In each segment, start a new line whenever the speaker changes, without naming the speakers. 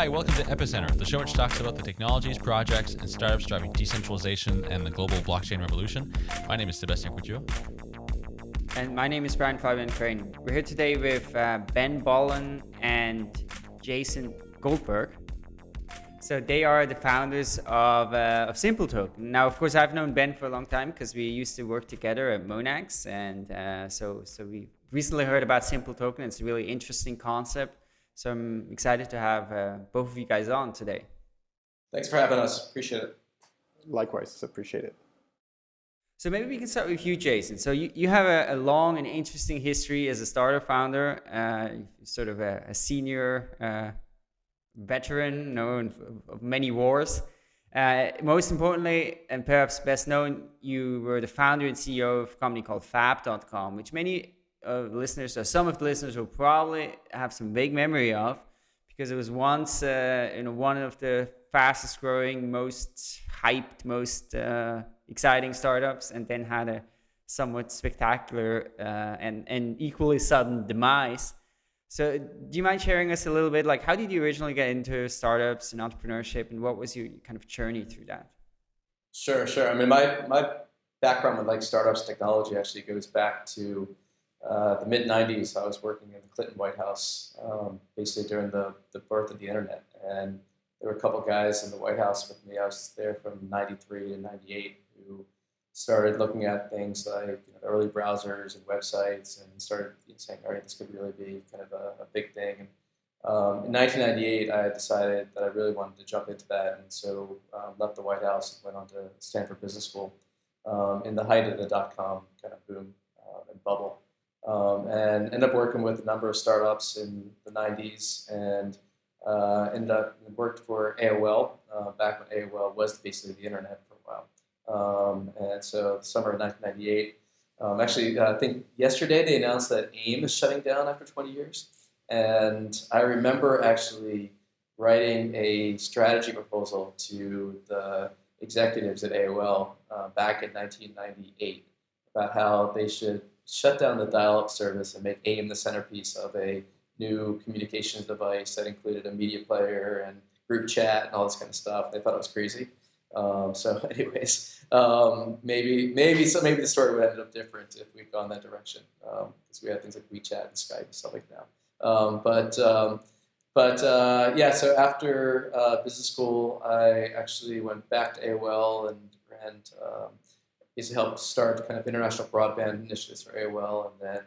Hi, welcome to Epicenter, the show which talks about the technologies, projects, and startups driving decentralization and the global blockchain revolution. My name is Sebastien Couture.
And my name is Brian Fabian Crain. We're here today with uh, Ben Bollen and Jason Goldberg. So they are the founders of, uh, of SimpleToken. Now, of course, I've known Ben for a long time because we used to work together at Monax. And uh, so, so we recently heard about SimpleToken. It's a really interesting concept. So I'm excited to have uh, both of you guys on today.
Thanks for having us. Appreciate it.
Likewise, appreciate it.
So maybe we can start with you, Jason. So you, you have a, a long and interesting history as a startup founder, uh, sort of a, a senior uh, veteran known of many wars. Uh, most importantly, and perhaps best known, you were the founder and CEO of a company called Fab.com, which many of listeners, or some of the listeners, will probably have some vague memory of, because it was once uh, you know one of the fastest growing, most hyped, most uh, exciting startups, and then had a somewhat spectacular uh, and and equally sudden demise. So, do you mind sharing us a little bit, like how did you originally get into startups and entrepreneurship, and what was your kind of journey through that?
Sure, sure. I mean, my my background with like startups technology actually goes back to uh, the mid 90s, I was working in the Clinton White House, um, basically during the, the birth of the internet. And there were a couple guys in the White House with me. I was there from 93 to 98 who started looking at things like you know, the early browsers and websites and started saying, all right, this could really be kind of a, a big thing. And, um, in 1998, I decided that I really wanted to jump into that, and so um, left the White House and went on to Stanford Business School um, in the height of the dot-com kind of boom uh, and bubble um, and ended up working with a number of startups in the 90s and uh, ended up worked for AOL uh, back when AOL was basically the internet for a while. Um, and so the summer of 1998, um, actually uh, I think yesterday they announced that AIM is shutting down after 20 years. And I remember actually writing a strategy proposal to the executives at AOL uh, back in 1998 about how they should shut down the dial-up service and make AIM the centerpiece of a new communications device that included a media player and group chat and all this kind of stuff. They thought it was crazy. Um, so, anyways, um, maybe maybe so maybe the story would have ended up different if we'd gone that direction because um, we had things like WeChat and Skype and stuff like that. Um, but um, but uh, yeah, so after uh, business school, I actually went back to AOL and ran um, to help start kind of international broadband initiatives very well, and then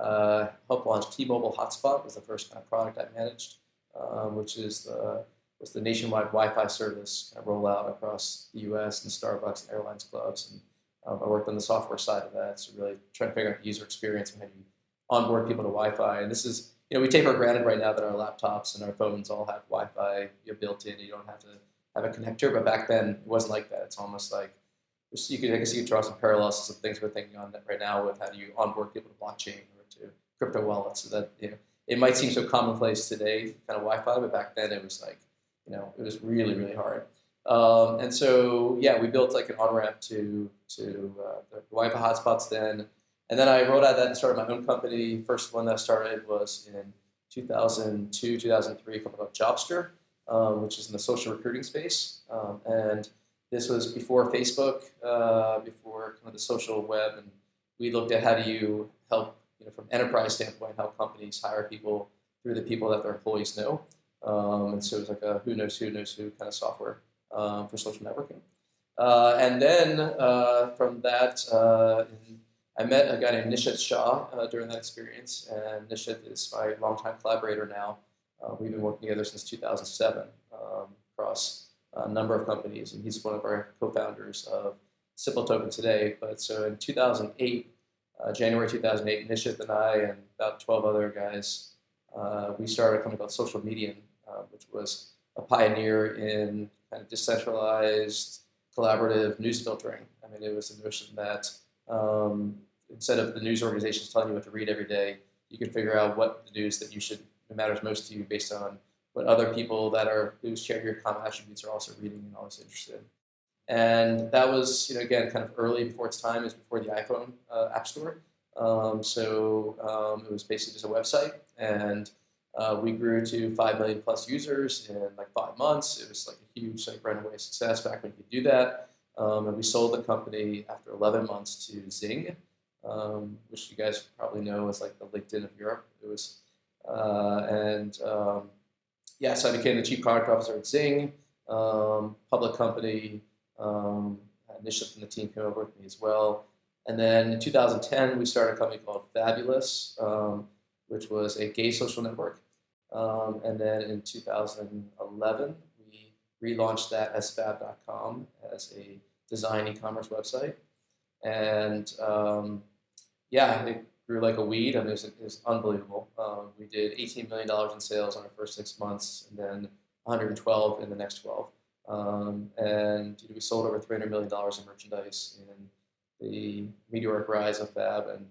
uh, helped launch T-Mobile Hotspot was the first kind of product I managed, um, which is the was the nationwide Wi-Fi service kind of rollout across the U.S. and Starbucks and airlines clubs, and um, I worked on the software side of that, so really trying to figure out the user experience and how you onboard people to Wi-Fi. And this is you know we take for granted right now that our laptops and our phones all have Wi-Fi you know, built in. You don't have to have a connector, but back then it wasn't like that. It's almost like you could, I guess you draw some parallels to some things we're thinking on right now with how do you onboard people to blockchain or to crypto wallets. So that you know, it might seem so commonplace today, kind of Wi-Fi, but back then it was like, you know, it was really really hard. Um, and so yeah, we built like an on ramp to to uh, the Wi-Fi hotspots then, and then I rolled out that and started my own company. First one that I started was in 2002, 2003, a company called Jobster, um, which is in the social recruiting space, um, and this was before Facebook, uh, before kind of the social web, and we looked at how do you help, you know, from enterprise standpoint, how companies hire people through the people that their employees know. Um, and so it was like a who knows who knows who kind of software um, for social networking. Uh, and then uh, from that, uh, I met a guy named Nishith Shah uh, during that experience, and Nishith is my longtime collaborator now. Uh, we've been working together since 2007 um, across a number of companies, and he's one of our co-founders of SimpleToken today. But so in 2008, uh, January 2008, Nishith and I and about 12 other guys, uh, we started a company called Social Medium, uh, which was a pioneer in kind of decentralized, collaborative news filtering. I mean, it was the notion that um, instead of the news organizations telling you what to read every day, you can figure out what the news that you should matters most to you based on what other people that are who share your common attributes are also reading and also interested. And that was, you know, again, kind of early before its time, is before the iPhone uh, App Store. Um, so um, it was basically just a website, and Uh, we grew to five million plus users in like five months. It was like a huge like runaway success back when you could do that. Um, and we sold the company after 11 months to Xing, um, which you guys probably know is like the LinkedIn of Europe. It was, uh, and so I became the chief product officer at Xing, um, public company. Um, Nisha from the team came over with me as well. And then in 2010, we started a company called Fabulous, um, which was a gay social network. Um, and then in 2011, we relaunched that as fab.com as a design e-commerce website. And um, yeah, it grew like a weed. I mean, it was, it was unbelievable. Um, we did $18 million in sales on our first six months, and then 112 in the next 12. Um, and we sold over $300 million in merchandise in the meteoric rise of Fab. And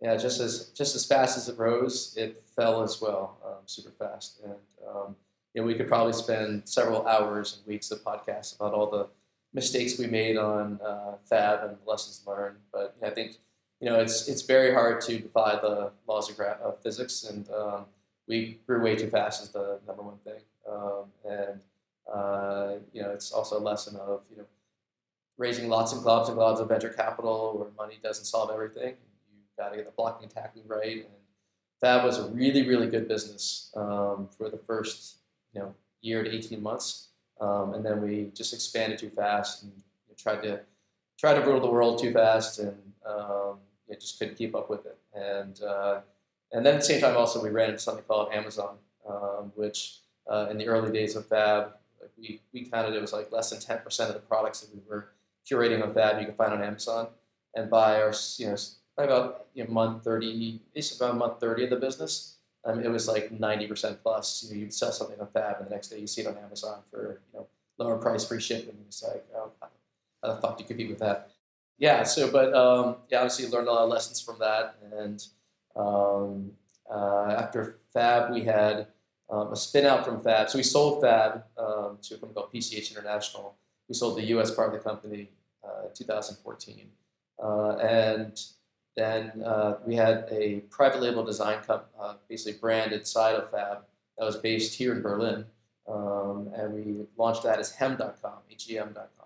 yeah, just as just as fast as it rose, it fell as well, um, super fast. And um, you know, we could probably spend several hours and weeks of podcasts about all the mistakes we made on uh, Fab and lessons learned. But I think you know it's it's very hard to defy the laws of, of physics, and um, we grew way too fast is the number one thing. Um, and uh, you know, it's also a lesson of you know raising lots and globs and globs of venture capital where money doesn't solve everything. You've got to get the blocking and tackling right. And that was a really, really good business um, for the first you know year to 18 months. Um, and then we just expanded too fast and you know, tried to try to rule the world too fast and um, just couldn't keep up with it. And uh, and then at the same time also we ran into something called Amazon, um, which uh, in the early days of Fab, we, we counted it was like less than 10% of the products that we were curating on Fab you can find on Amazon. And by our, you know, by about you know, month 30, it's about month 30 of the business, um, it was like 90% plus. You know, you'd sell something on Fab and the next day you see it on Amazon for, you know, lower price, free shipping. It's like, oh, how the fuck do you compete with that? Yeah, so, but um, yeah, obviously learned a lot of lessons from that. And um, uh, after Fab, we had um, a spin out from Fab. So we sold Fab um, to a company called PCH International. We sold the US part of the company uh, in 2014. Uh, and then uh, we had a private label design company, uh, basically brand inside of Fab that was based here in Berlin. Um, and we launched that as hem.com, H-E-M.com.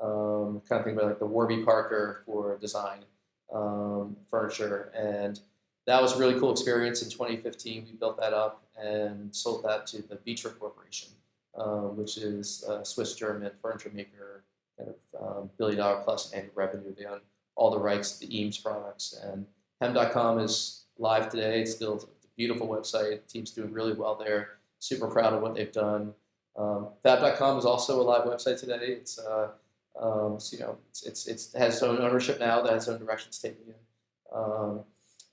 Um, kind of think about like the Warby Parker for design um, furniture. And that was a really cool experience in 2015. We built that up and sold that to the Vitra Corporation, um, which is a Swiss-German furniture maker, kind of um, billion dollar plus annual revenue. They own all the rights to the Eames products. And hem.com is live today. It's still a beautiful website. The team's doing really well there. Super proud of what they've done. Um, Fab.com is also a live website today. It's uh, um, so, you know, it's, it's, it's, it has its own ownership now, that has its own direction it's taking in. Um,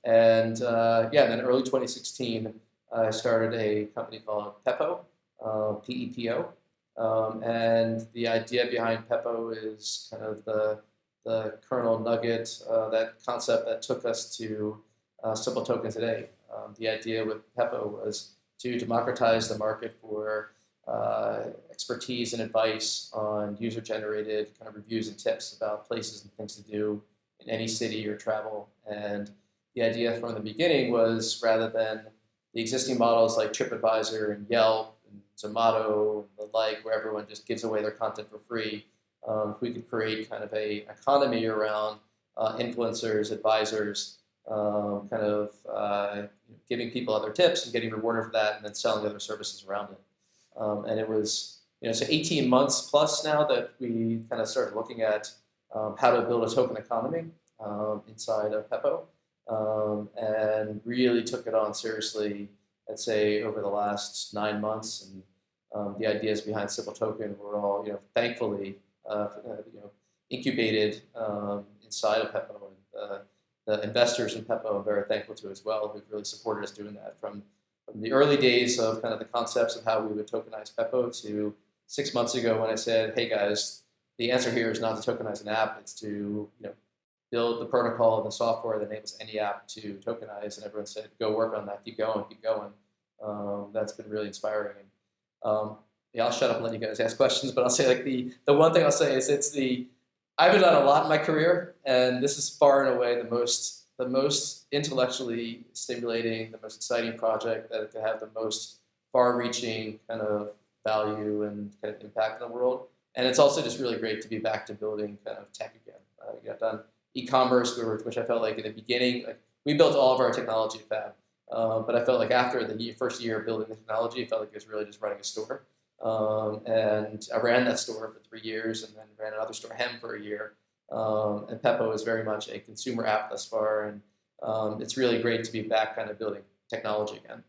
and uh, yeah, then early 2016, I started a company called Pepo, uh, P-E-P-O. Um, and the idea behind Pepo is kind of the, the kernel nugget, uh, that concept that took us to uh, Simple Token today. Um, the idea with Pepo was to democratize the market for uh, expertise and advice on user-generated kind of reviews and tips about places and things to do in any city or travel. And the idea from the beginning was rather than the existing models like TripAdvisor and Yelp and Zomato and the like, where everyone just gives away their content for free, um, we could create kind of a economy around uh, influencers, advisors, um, kind of uh, giving people other tips and getting rewarded for that, and then selling other services around it. Um, and it was, you know, so 18 months plus now that we kind of started looking at um, how to build a token economy um, inside of Pepo um, and really took it on seriously, I'd say, over the last nine months. And um, the ideas behind Simple Token were all, you know, thankfully, uh, uh, you know, incubated um, inside of Pepo. And uh, the investors in Pepo I'm very thankful to as well, who've really supported us doing that from, from the early days of kind of the concepts of how we would tokenize Pepo to six months ago when I said, hey guys, the answer here is not to tokenize an app, it's to you know build the protocol and the software that enables any app to tokenize. And everyone said, go work on that, keep going, keep going. Um, that's been really inspiring. Um, yeah, I'll shut up and let you guys ask questions, but I'll say like the, the one thing I'll say is it's the, I've done a lot in my career, and this is far and away the most the most intellectually stimulating, the most exciting project that could have the most far-reaching kind of value and kind of impact in the world. And it's also just really great to be back to building kind of tech again. Uh, know, I've done e-commerce, which I felt like in the beginning, like we built all of our technology Fab, uh, but I felt like after the first year of building the technology, it felt like it was really just running a store. Um, and I ran that store for three years and then ran another store, Hem, for a year. Um, and Pepo is very much a consumer app thus far, and um, it's really great to be back kind of building technology again.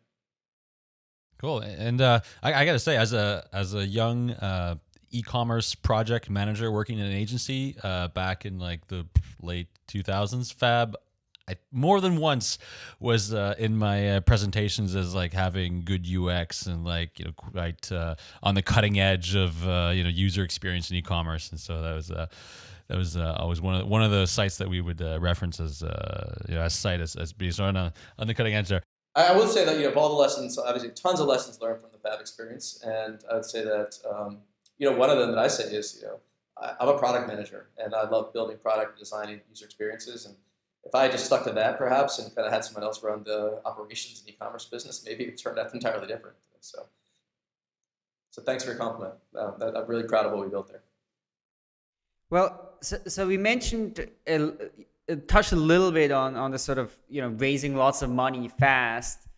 Cool, and uh, I, I got to say, as a as a young uh, e-commerce project manager working in an agency uh, back in like the late 2000s, Fab I more than once was uh, in my uh, presentations as like having good UX and like you know quite uh, on the cutting edge of uh, you know user experience in e-commerce, and so that was uh, that was uh, always one of the, one of the sites that we would reference as you know as site as, as being on a, on the cutting edge there.
I will say that you know of all the lessons, obviously tons of lessons learned from the Fab experience, and I would say that um, you know one of them that I say is you know I, I'm a product manager and I love building product, designing user experiences and if I had just stuck to that perhaps and kind of had someone else run the operations and e-commerce business, maybe it turned out entirely different. So, so thanks for your compliment. Uh, I'm really proud of what we built there.
Well, so, so we mentioned, uh, touched a little bit on, on the sort of, you know, raising lots of money fast.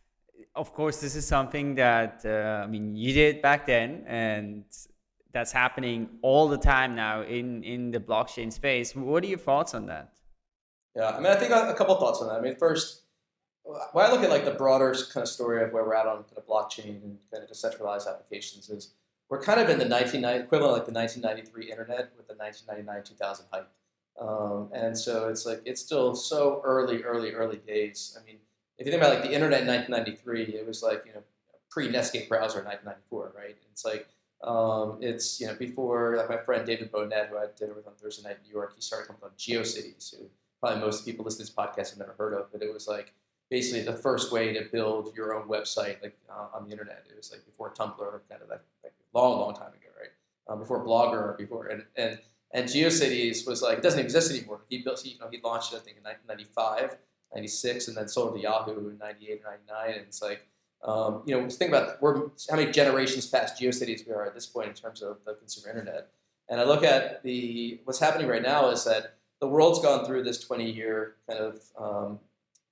Of course, this is something that, uh, I mean, you did back then, and that's happening all the time now in, in the blockchain space. What are your thoughts on that?
Yeah, I mean, I think a couple thoughts on that. I mean, first, when I look at like the broader kind of story of where we're at on kind of blockchain and kind of decentralized applications is we're kind of in the 1990 equivalent like the 1993 internet with the 1999 2000 hype. Um, and so it's like it's still so early, early, early days. I mean, if you think about like the internet in 1993, it was like you know pre Netscape browser in 1994, right? It's like um, it's you know before like my friend David Bohnett, who I had dinner with on Thursday night in New York, he started company called GeoCities, who probably most people listening to this podcast have never heard of, but it was like basically the first way to build your own website like uh, on the internet. It was like before Tumblr, kind of like, like long, long time ago, right? Um, before Blogger, before and and and GeoCities was like it doesn't exist anymore. He built, he, you know, he launched it I think in 1995, 96, and then sold to Yahoo in 98 or 99. And it's like um, you know, think about we're, how many generations past GeoCities we are at this point in terms of the consumer internet. And I look at the what's happening right now is that the world's gone through this 20 year kind of um,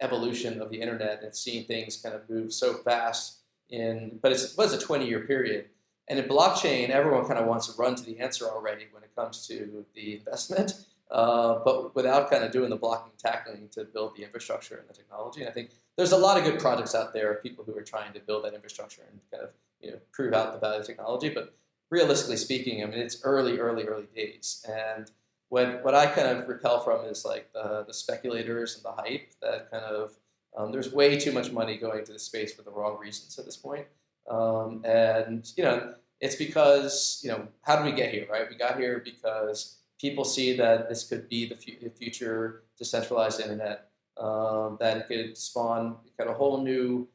evolution of the internet and seeing things kind of move so fast in, but it was a 20 year period. And in blockchain, everyone kind of wants to run to the answer already when it comes to the investment, uh, but without kind of doing the blocking and tackling to build the infrastructure and the technology. And I think there's a lot of good projects out there, of people who are trying to build that infrastructure and kind of you know prove out the value of technology. But realistically speaking, I mean, it's early, early, early days. And what what I kind of repel from is like the the speculators and the hype that kind of um, there's way too much money going to the space for the wrong reasons at this point. Um, and you know it's because you know how did we get here right? We got here because people see that this could be the, the future decentralized internet um, that it could spawn kind of a whole new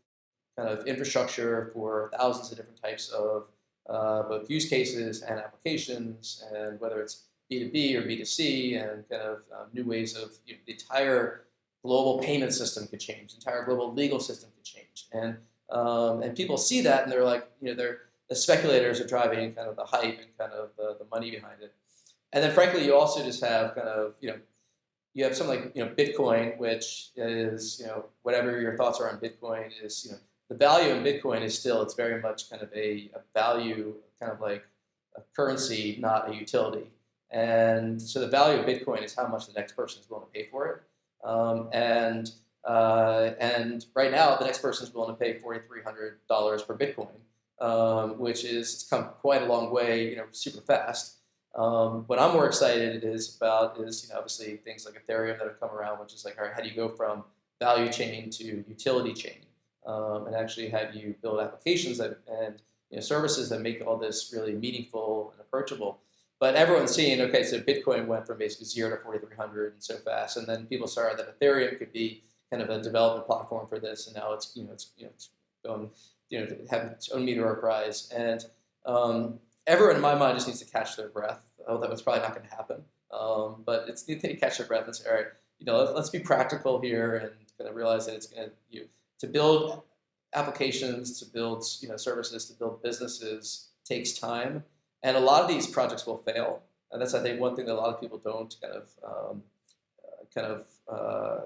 kind of infrastructure for thousands of different types of uh, both use cases and applications and whether it's B2B or B2C and kind of um, new ways of you know, the entire global payment system could change, the entire global legal system could change. And, um, and people see that and they're like, you know, they're, the speculators are driving kind of the hype and kind of the, the money behind it. And then frankly, you also just have kind of, you know, you have something like, you know, Bitcoin, which is, you know, whatever your thoughts are on Bitcoin is, you know, the value in Bitcoin is still, it's very much kind of a, a value, kind of like a currency, not a utility. And so the value of Bitcoin is how much the next person is willing to pay for it. Um, and uh, and right now, the next person is willing to pay $4,300 per Bitcoin, um, which is it's come quite a long way, you know, super fast. Um, what I'm more excited is about is you know obviously things like Ethereum that have come around, which is like, all right, how do you go from value chain to utility chain, um, and actually have you build applications that and you know, services that make all this really meaningful and approachable. But everyone's seeing, okay, so Bitcoin went from basically zero to 4,300 and so fast, and then people started that Ethereum could be kind of a development platform for this, and now it's you know it's you know it's going you know to have its own meteor rise, and um, everyone in my mind just needs to catch their breath. Oh, that was probably not going to happen, um, but it's need to catch their breath and say, all right, you know, let, us be practical here and kind of realize that it's going to you know, to build applications, to build you know services, to build businesses takes time, and a lot of these projects will fail. And that's I think one thing that a lot of people don't kind of um, uh, kind of uh,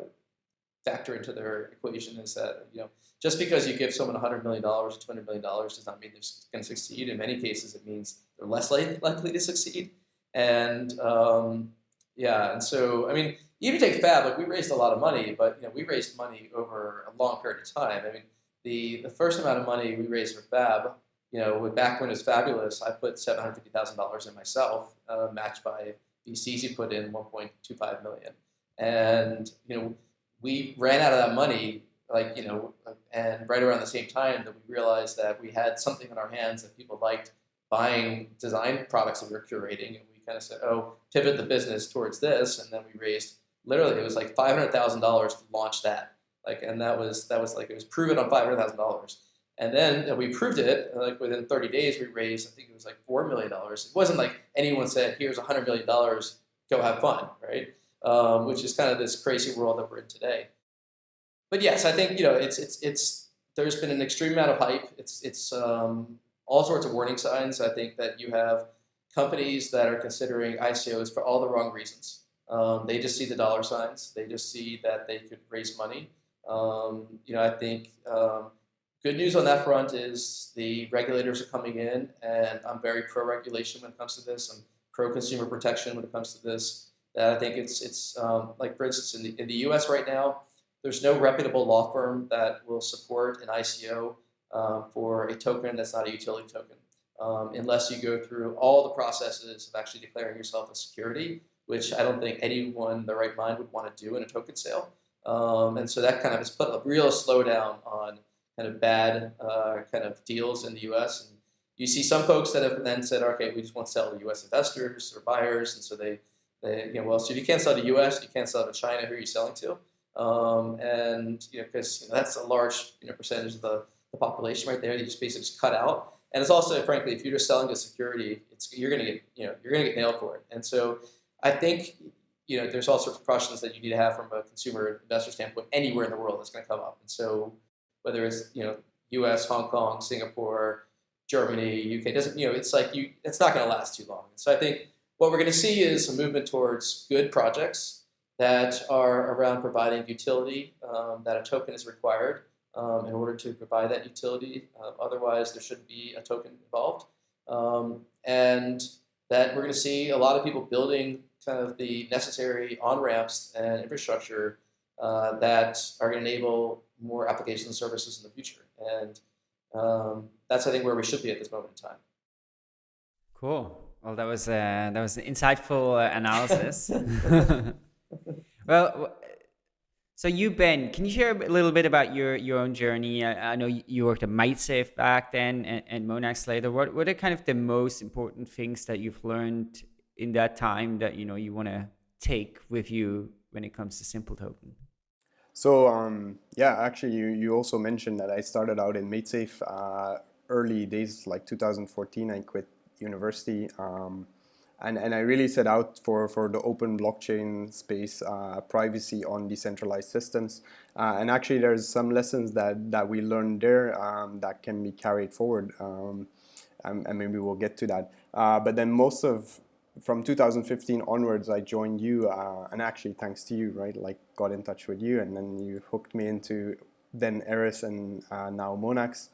factor into their equation is that you know just because you give someone $100 million or $200 million does not mean they're going to succeed. In many cases, it means they're less likely to succeed. And um, yeah, and so I mean, even take Fab, like we raised a lot of money, but you know we raised money over a long period of time. I mean, the the first amount of money we raised for Fab, you know, back when it was fabulous, I put seven hundred fifty thousand dollars in myself, uh, matched by VCs who put in one point two five million, and you know we ran out of that money like you know and right around the same time that we realized that we had something in our hands that people liked buying design products that we were curating and we kind of said oh pivot the business towards this and then we raised literally it was like $500000 to launch that. Like and that was that was like it was proven on $500000 and then we proved it like within 30 days we raised i think it was like $4 million it wasn't like anyone said here's $100 million go have fun right um, which is kind of this crazy world that we're in today but yes, I think you know it's it's it's there's been an extreme amount of hype. It's it's um, all sorts of warning signs. I think that you have companies that are considering ICOs for all the wrong reasons. Um, they just see the dollar signs. They just see that they could raise money. Um, you know, I think um, good news on that front is the regulators are coming in, and I'm very pro-regulation when it comes to this. I'm pro-consumer protection when it comes to this. That I think it's it's um, like for instance in the in the U.S. right now there's no reputable law firm that will support an ICO um, for a token that's not a utility token, um, unless you go through all the processes of actually declaring yourself a security, which I don't think anyone in the right mind would want to do in a token sale. Um, and so that kind of has put a real slowdown on kind of bad uh, kind of deals in the U.S. And you see some folks that have then said, okay, we just want to sell to U.S. investors or buyers, and so they you know, well, so if you can't sell to U.S., you can't sell to China. Who are you selling to? Um, and you know, because you know, that's a large you know, percentage of the, the population right there. You just basically just cut out. And it's also, frankly, if you're just selling to security, it's you're going to get you know you're going to get nailed for it. And so I think you know there's all sorts of questions that you need to have from a consumer investor standpoint anywhere in the world that's going to come up. And so whether it's you know U.S., Hong Kong, Singapore, Germany, UK, doesn't you know it's like you it's not going to last too long. And So I think what we're going to see is a movement towards good projects that are around providing utility, um, that a token is required um, in order to provide that utility. Uh, otherwise, there shouldn't be a token involved. Um, and that we're going to see a lot of people building kind of the necessary on-ramps and infrastructure uh, that are going to enable more applications and services in the future. And um, that's, I think, where we should be at this moment in time.
Cool. Well, that was uh, that was an insightful uh, analysis. well, so you, Ben, can you share a little bit about your, your own journey? I, I know you worked at MaidSafe back then and, and Monax later. What, what are kind of the most important things that you've learned in that time that you know you want to take with you when it comes to Simple Token?
So um, yeah, actually, you, you also mentioned that I started out in MaidSafe uh, early days, like 2014. I quit university. Um, and, and I really set out for, for the open blockchain space, uh, privacy on decentralized systems. Uh, and actually there's some lessons that, that we learned there um, that can be carried forward. Um, and, and, maybe we'll get to that. Uh, but then most of, from 2015 onwards, I joined you, uh, and actually thanks to you, right? Like got in touch with you and then you hooked me into then Eris and uh, now Monax,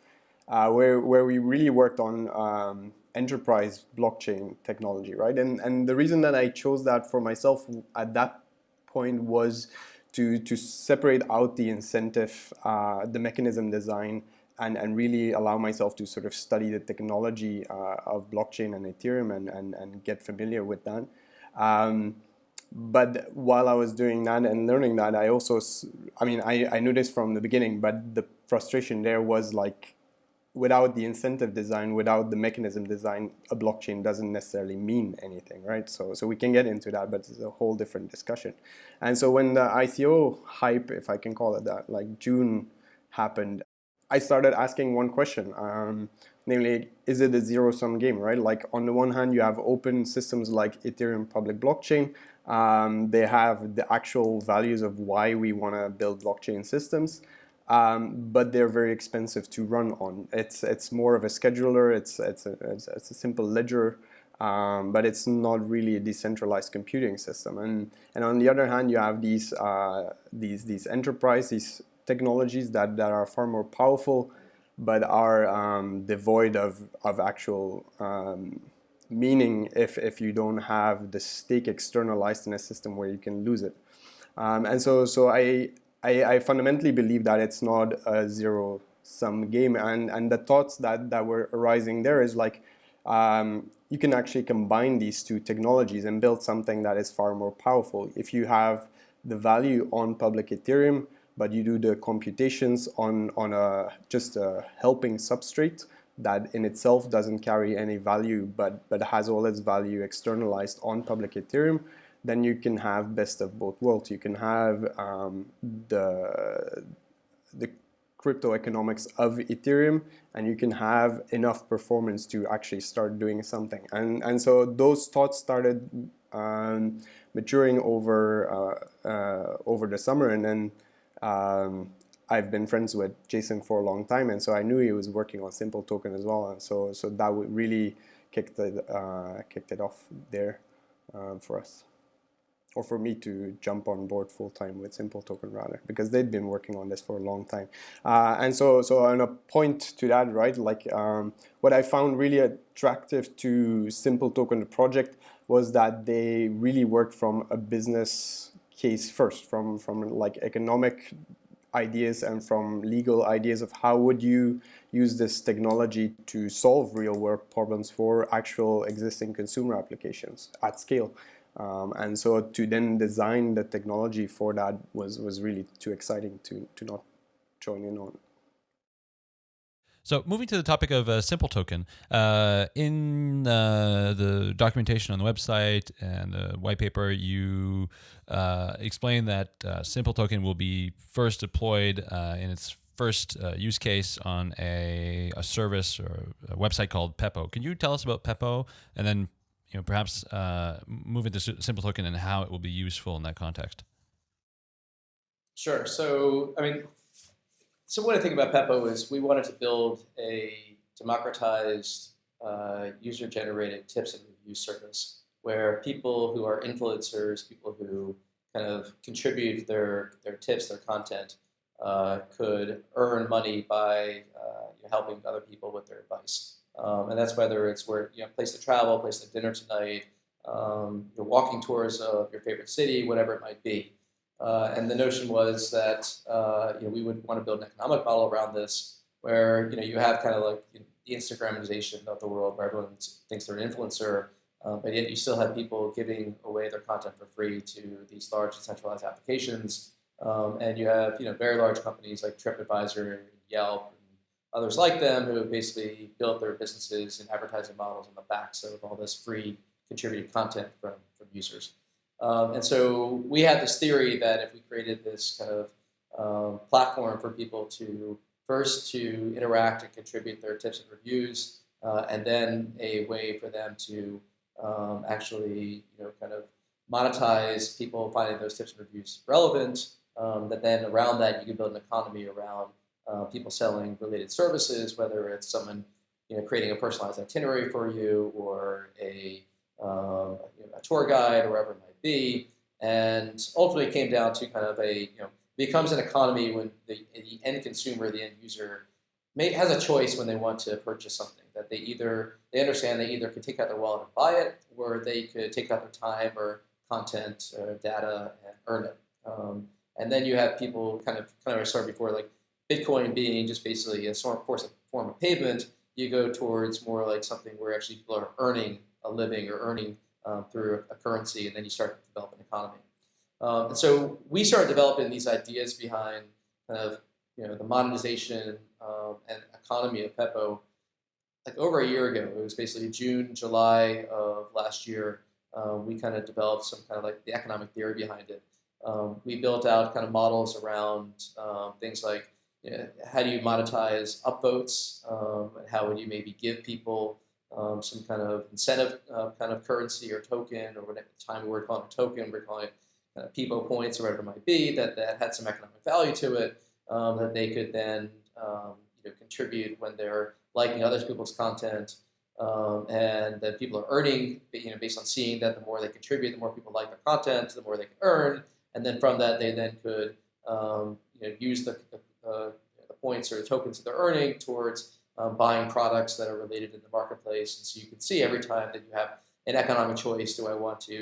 uh, where, where we really worked on um, enterprise blockchain technology, right? And, and the reason that I chose that for myself at that point was to, to separate out the incentive, uh, the mechanism design, and, and really allow myself to sort of study the technology uh, of blockchain and Ethereum and, and, and get familiar with that. Um, but while I was doing that and learning that, I also, I mean, I, I knew this from the beginning, but the frustration there was like, without the incentive design, without the mechanism design, a blockchain doesn't necessarily mean anything, right? So, so we can get into that, but it's a whole different discussion. And so when the ICO hype, if I can call it that, like June happened, I started asking one question. Um, namely, is it a zero-sum game, right? Like on the one hand, you have open systems like Ethereum public blockchain. Um, they have the actual values of why we want to build blockchain systems. Um, but they're very expensive to run on. It's it's more of a scheduler. It's it's a, it's, it's a simple ledger, um, but it's not really a decentralized computing system. And and on the other hand, you have these uh, these these enterprise these technologies that that are far more powerful, but are um, devoid of of actual um, meaning if if you don't have the stake externalized in a system where you can lose it. Um, and so so I I, I, fundamentally believe that it's not a zero sum game and, and the thoughts that, that were arising there is like um, you can actually combine these two technologies and build something that is far more powerful. If you have the value on public Ethereum, but you do the computations on, on a, just a helping substrate that in itself doesn't carry any value, but, but has all its value externalized on public Ethereum, then you can have best of both worlds. You can have um, the the crypto economics of Ethereum, and you can have enough performance to actually start doing something. And and so those thoughts started um, maturing over uh, uh, over the summer, and then. Um, I've been friends with Jason for a long time, and so I knew he was working on Simple Token as well, and so so that really kicked it uh, kicked it off there uh, for us or for me to jump on board full time with Simple Token rather, because they'd been working on this for a long time. Uh, and so, so on a point to that, right? Like um, what I found really attractive to Simple Token, the project, was that they really worked from a business case first, from from like economic ideas and from legal ideas of how would you use this technology to solve real world problems for actual existing consumer applications at scale. Um, and so to then design the technology for that was, was really too exciting to, to not join in on.
So moving to the topic of a simple token, uh, in uh, the documentation on the website and the white paper, you uh, explain that uh, simple token will be first deployed uh, in its first uh, use case on a, a service or a website called Pepo. Can you tell us about Pepo and then you know, perhaps uh, move into simple token and how it will be useful in that context.
Sure. So, I mean, so what I think about Pepo is we wanted to build a democratized uh, user-generated tips and review service where people who are influencers, people who kind of contribute their their tips, their content, uh, could earn money by uh, helping other people with their advice. Um, and that's whether it's where you know place to travel, place to dinner tonight, um, your walking tours of your favorite city, whatever it might be. Uh, and the notion was that uh, you know we would want to build an economic model around this, where you know you have kind of like you know, the Instagramization of the world, where everyone thinks they're an influencer, uh, but yet you still have people giving away their content for free to these large decentralized applications, um, and you have you know very large companies like TripAdvisor, and Yelp, others like them who have basically built their businesses and advertising models on the backs of all this free contributed content from, from users. Um, and so we had this theory that if we created this kind of um, platform for people to first to interact and contribute their tips and reviews, uh, and then a way for them to um, actually, you know, kind of monetize people finding those tips and reviews relevant, um, that then around that you can build an economy around uh, people selling related services, whether it's someone you know, creating a personalized itinerary for you or a, um, you know, a tour guide or whatever it might be. And ultimately it came down to kind of a, you know, becomes an economy when the, the end consumer, the end user, may, has a choice when they want to purchase something that they either, they understand they either could take out their wallet and buy it or they could take out their time or content or data and earn it. Um, and then you have people kind of, kind of I started before, like Bitcoin being just basically a sort of form of payment, you go towards more like something where actually people are earning a living or earning um, through a currency, and then you start to develop an economy. Um, and so we started developing these ideas behind kind of you know the monetization um, and economy of Pepo like over a year ago. It was basically June, July of last year. Um, we kind of developed some kind of like the economic theory behind it. Um, we built out kind of models around um, things like you know, how do you monetize upvotes? Um, how would you maybe give people um, some kind of incentive uh, kind of currency or token, or whatever time we were calling a token, we're calling it of points or whatever it might be, that, that had some economic value to it, um, that they could then um, you know, contribute when they're liking other people's content, um, and that people are earning, you know, based on seeing that the more they contribute, the more people like their content, the more they can earn, and then from that they then could um, you know, use the, the, uh, the, points or the tokens that they're earning towards um, buying products that are related in the marketplace. And so you can see every time that you have an economic choice, do I want to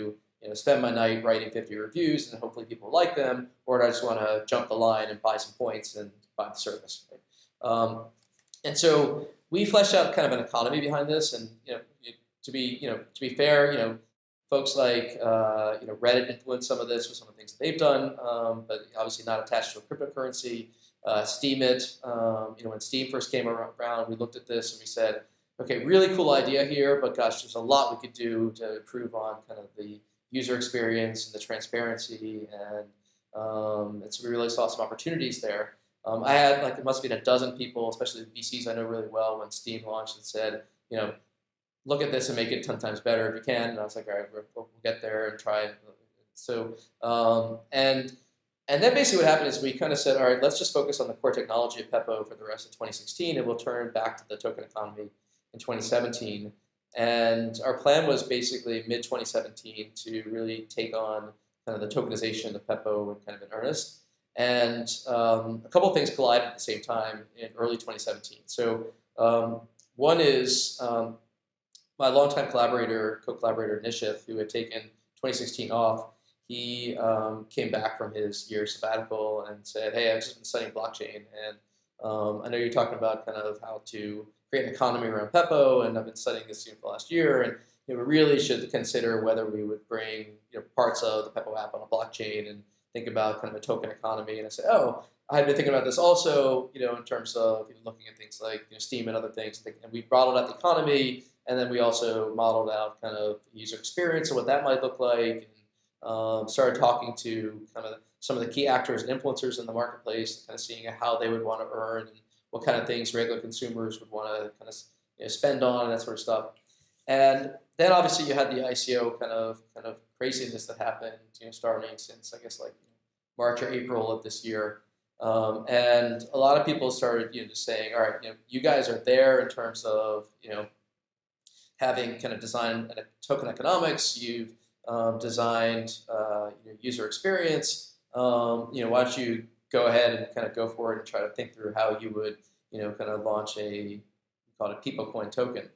you know, spend my night writing 50 reviews and hopefully people like them, or do I just want to jump the line and buy some points and buy the service? Right? Um, and so we fleshed out kind of an economy behind this, and you know, to be you know to be fair, you know, folks like uh, you know Reddit influenced some of this with some of the things that they've done, um, but obviously not attached to a cryptocurrency. Uh, Steemit, um, you know, when Steam first came around, we looked at this and we said, okay, really cool idea here, but gosh, there's a lot we could do to improve on kind of the user experience and the transparency, and um, we really saw some opportunities there. Um, I had like it must have been a dozen people, especially the VCs I know really well, when Steam launched and said, you know, look at this and make it ten times better if you can. And I was like, all right, we'll, we'll get there and try. So um, and and then basically what happened is we kind of said, all right, let's just focus on the core technology of Pepo for the rest of 2016, and we'll turn back to the token economy in 2017. And our plan was basically mid 2017 to really take on kind of the tokenization of Pepo in kind of in earnest. And um, a couple of things collided at the same time in early 2017. So um, one is um, my longtime collaborator, co-collaborator Nishith, who had taken 2016 off, he um, came back from his year sabbatical and said, hey, I've just been studying blockchain, and um, I know you're talking about kind of how to create an economy around Pepo, and I've been studying this for the last year, and you know, we really should consider whether we would bring you know, parts of the Pepo app on a blockchain and think about kind of a token economy. And I said, oh, I had been thinking about this also, you know, in terms of you know, looking at things like you know, Steem and other things. And we modeled out the economy, and then we also modeled out kind of user experience and what that might look like. Um, started talking to kind of some of the key actors and influencers in the marketplace, kind of seeing how they would want to earn and what kind of things regular consumers would want to kind of you know, spend on and that sort of stuff. And then obviously you had the ICO kind of kind of craziness that happened, you know, starting since I guess like March or April of this year. Um, and a lot of people started, you know, just saying, all right, you know, you guys are there in terms of, you know, having kind of designed token economics. You've um, designed uh, user experience. Um, you know, why don't you go ahead and kind of go for it and try to think through how you would, you know, kind of launch a called a Pepo coin token.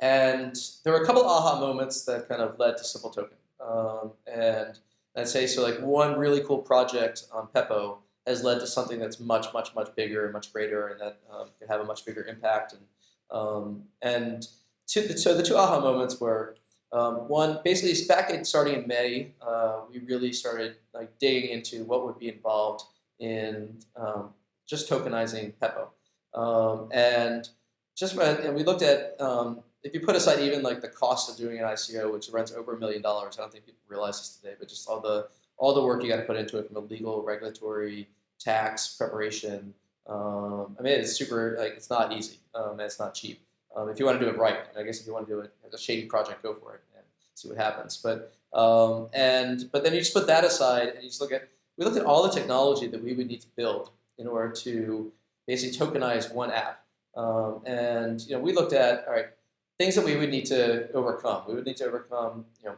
And there were a couple aha moments that kind of led to Simple Token. Um, and I'd say so like one really cool project on Pepo has led to something that's much, much, much bigger and much greater and that um, can have a much bigger impact. And, um, and two, so the two aha moments were um, one, basically back in starting in May, uh, we really started like digging into what would be involved in um, just tokenizing Pepo. Um, and just and we looked at um, if you put aside even like the cost of doing an ICO, which runs over a million dollars, I don't think people realize this today, but just all the all the work you got to put into it from a legal, regulatory, tax preparation. Um, I mean, it's super like it's not easy um, and it's not cheap. Um, if you want to do it right, I guess if you want to do it as a shady project, go for it and see what happens. But um, and but then you just put that aside and you just look at we looked at all the technology that we would need to build in order to basically tokenize one app. Um, and you know, we looked at all right things that we would need to overcome. We would need to overcome, you know,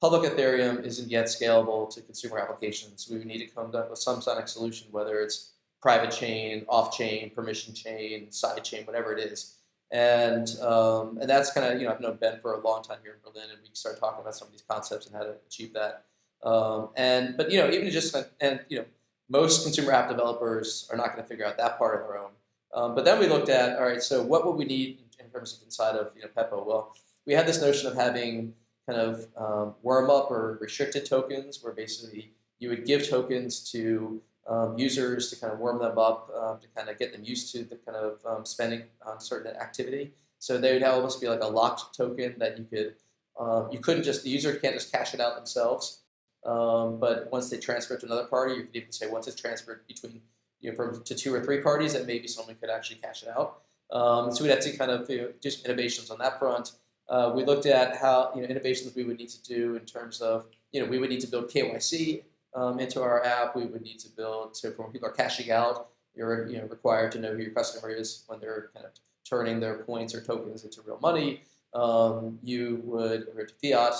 public Ethereum isn't yet scalable to consumer applications. We would need to come up with some sonic solution, whether it's private chain, off chain, permission chain, side chain, whatever it is. And um, and that's kind of you know I've known Ben for a long time here in Berlin, and we started talking about some of these concepts and how to achieve that. Um, and but you know even just and you know most consumer app developers are not going to figure out that part on their own. Um, but then we looked at all right, so what would we need in terms of inside of you know Pepo? Well, we had this notion of having kind of um, warm up or restricted tokens, where basically you would give tokens to um, users to kind of warm them up, um, to kind of get them used to the kind of um, spending on certain activity. So they would almost be like a locked token that you could, um, you couldn't just, the user can't just cash it out themselves. Um, but once they transfer it to another party, you could even say once it's transferred between you know, from to two or three parties, that maybe someone could actually cash it out. Um, so we had to kind of you know, do some innovations on that front. Uh, we looked at how you know innovations we would need to do in terms of you know we would need to build KYC um, into our app. We would need to build so when people are cashing out, you're you know required to know who your customer is when they're kind of turning their points or tokens into real money. Um, you would or to fiat.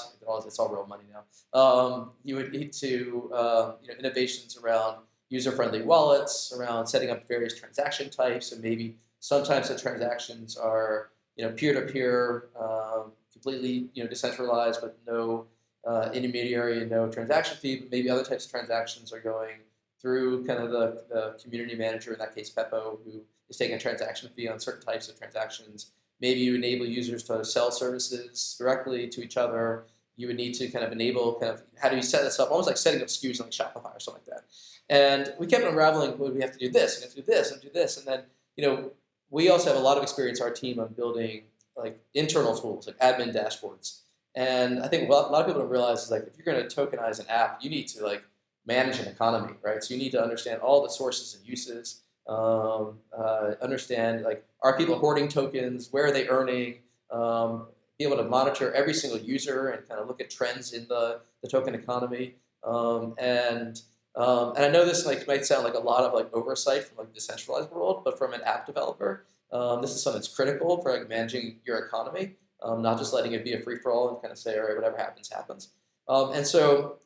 It's all real money now. Um, you would need to uh, you know innovations around user-friendly wallets, around setting up various transaction types, and maybe sometimes the transactions are you know peer-to-peer, um, completely you know decentralized with no uh, intermediary and no transaction fee. But maybe other types of transactions are going through kind of the, the community manager, in that case Pepo, who is taking a transaction fee on certain types of transactions. Maybe you enable users to sell services directly to each other. You would need to kind of enable kind of how do you set this up, almost like setting up SKUs on like Shopify or something like that. And we kept unraveling, well, we have to do this, we have to do this, and do this, and then you know we also have a lot of experience, our team, on building like internal tools, like admin dashboards. And I think a lot of people don't realize is like if you're going to tokenize an app, you need to like manage an economy, right? So you need to understand all the sources and uses, um, uh, understand like are people hoarding tokens, where are they earning, um, be able to monitor every single user and kind of look at trends in the, the token economy. Um, and um, and I know this like might sound like a lot of like oversight from like the decentralized world, but from an app developer, um, this is something that's critical for like managing your economy, um, not just letting it be a free for all and kind of say, all right, whatever happens, happens. Um, and so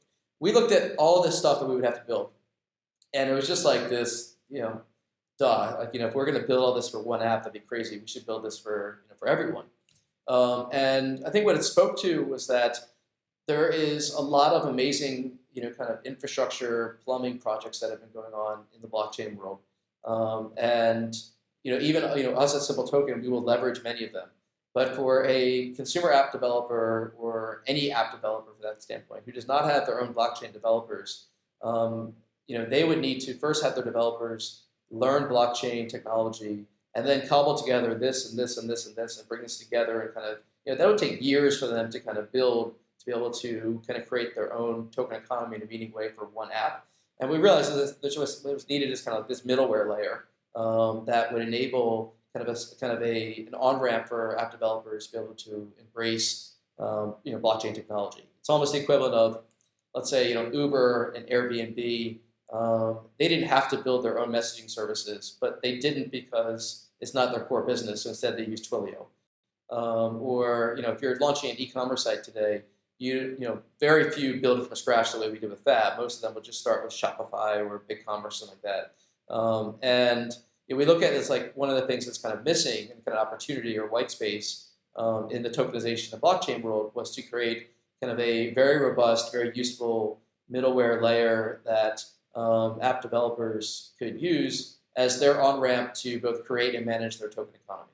we looked at all this stuff that we would have to build, and it was just like this, you know, duh, like you know, if we're going to build all this for one app, that'd be crazy. We should build this for you know, for everyone. Um, and I think what it spoke to was that there is a lot of amazing you know, kind of infrastructure plumbing projects that have been going on in the blockchain world. Um, and you know, even you know, us at Simple Token, we will leverage many of them. But for a consumer app developer or any app developer for that standpoint, who does not have their own blockchain developers, um, you know, they would need to first have their developers learn blockchain technology and then cobble together this and this and this and this and bring this together and kind of, you know, that would take years for them to kind of build to be able to kind of create their own token economy in a meaningful way for one app. And we realized that this was, what was needed is kind of this middleware layer um, that would enable kind of a kind of a an on ramp for app developers to be able to embrace um, you know blockchain technology. It's almost the equivalent of let's say you know Uber and Airbnb. Um, they didn't have to build their own messaging services, but they didn't because it's not their core business. So instead, they use Twilio. Um, or you know, if you're launching an e-commerce site today, you you know very few build it from scratch the way we did with Fab. Most of them will just start with Shopify or BigCommerce something like that. Um, and know, we look at it as like one of the things that's kind of missing and kind of opportunity or white space um, in the tokenization of blockchain world was to create kind of a very robust, very useful middleware layer that um, app developers could use as their on ramp to both create and manage their token economy.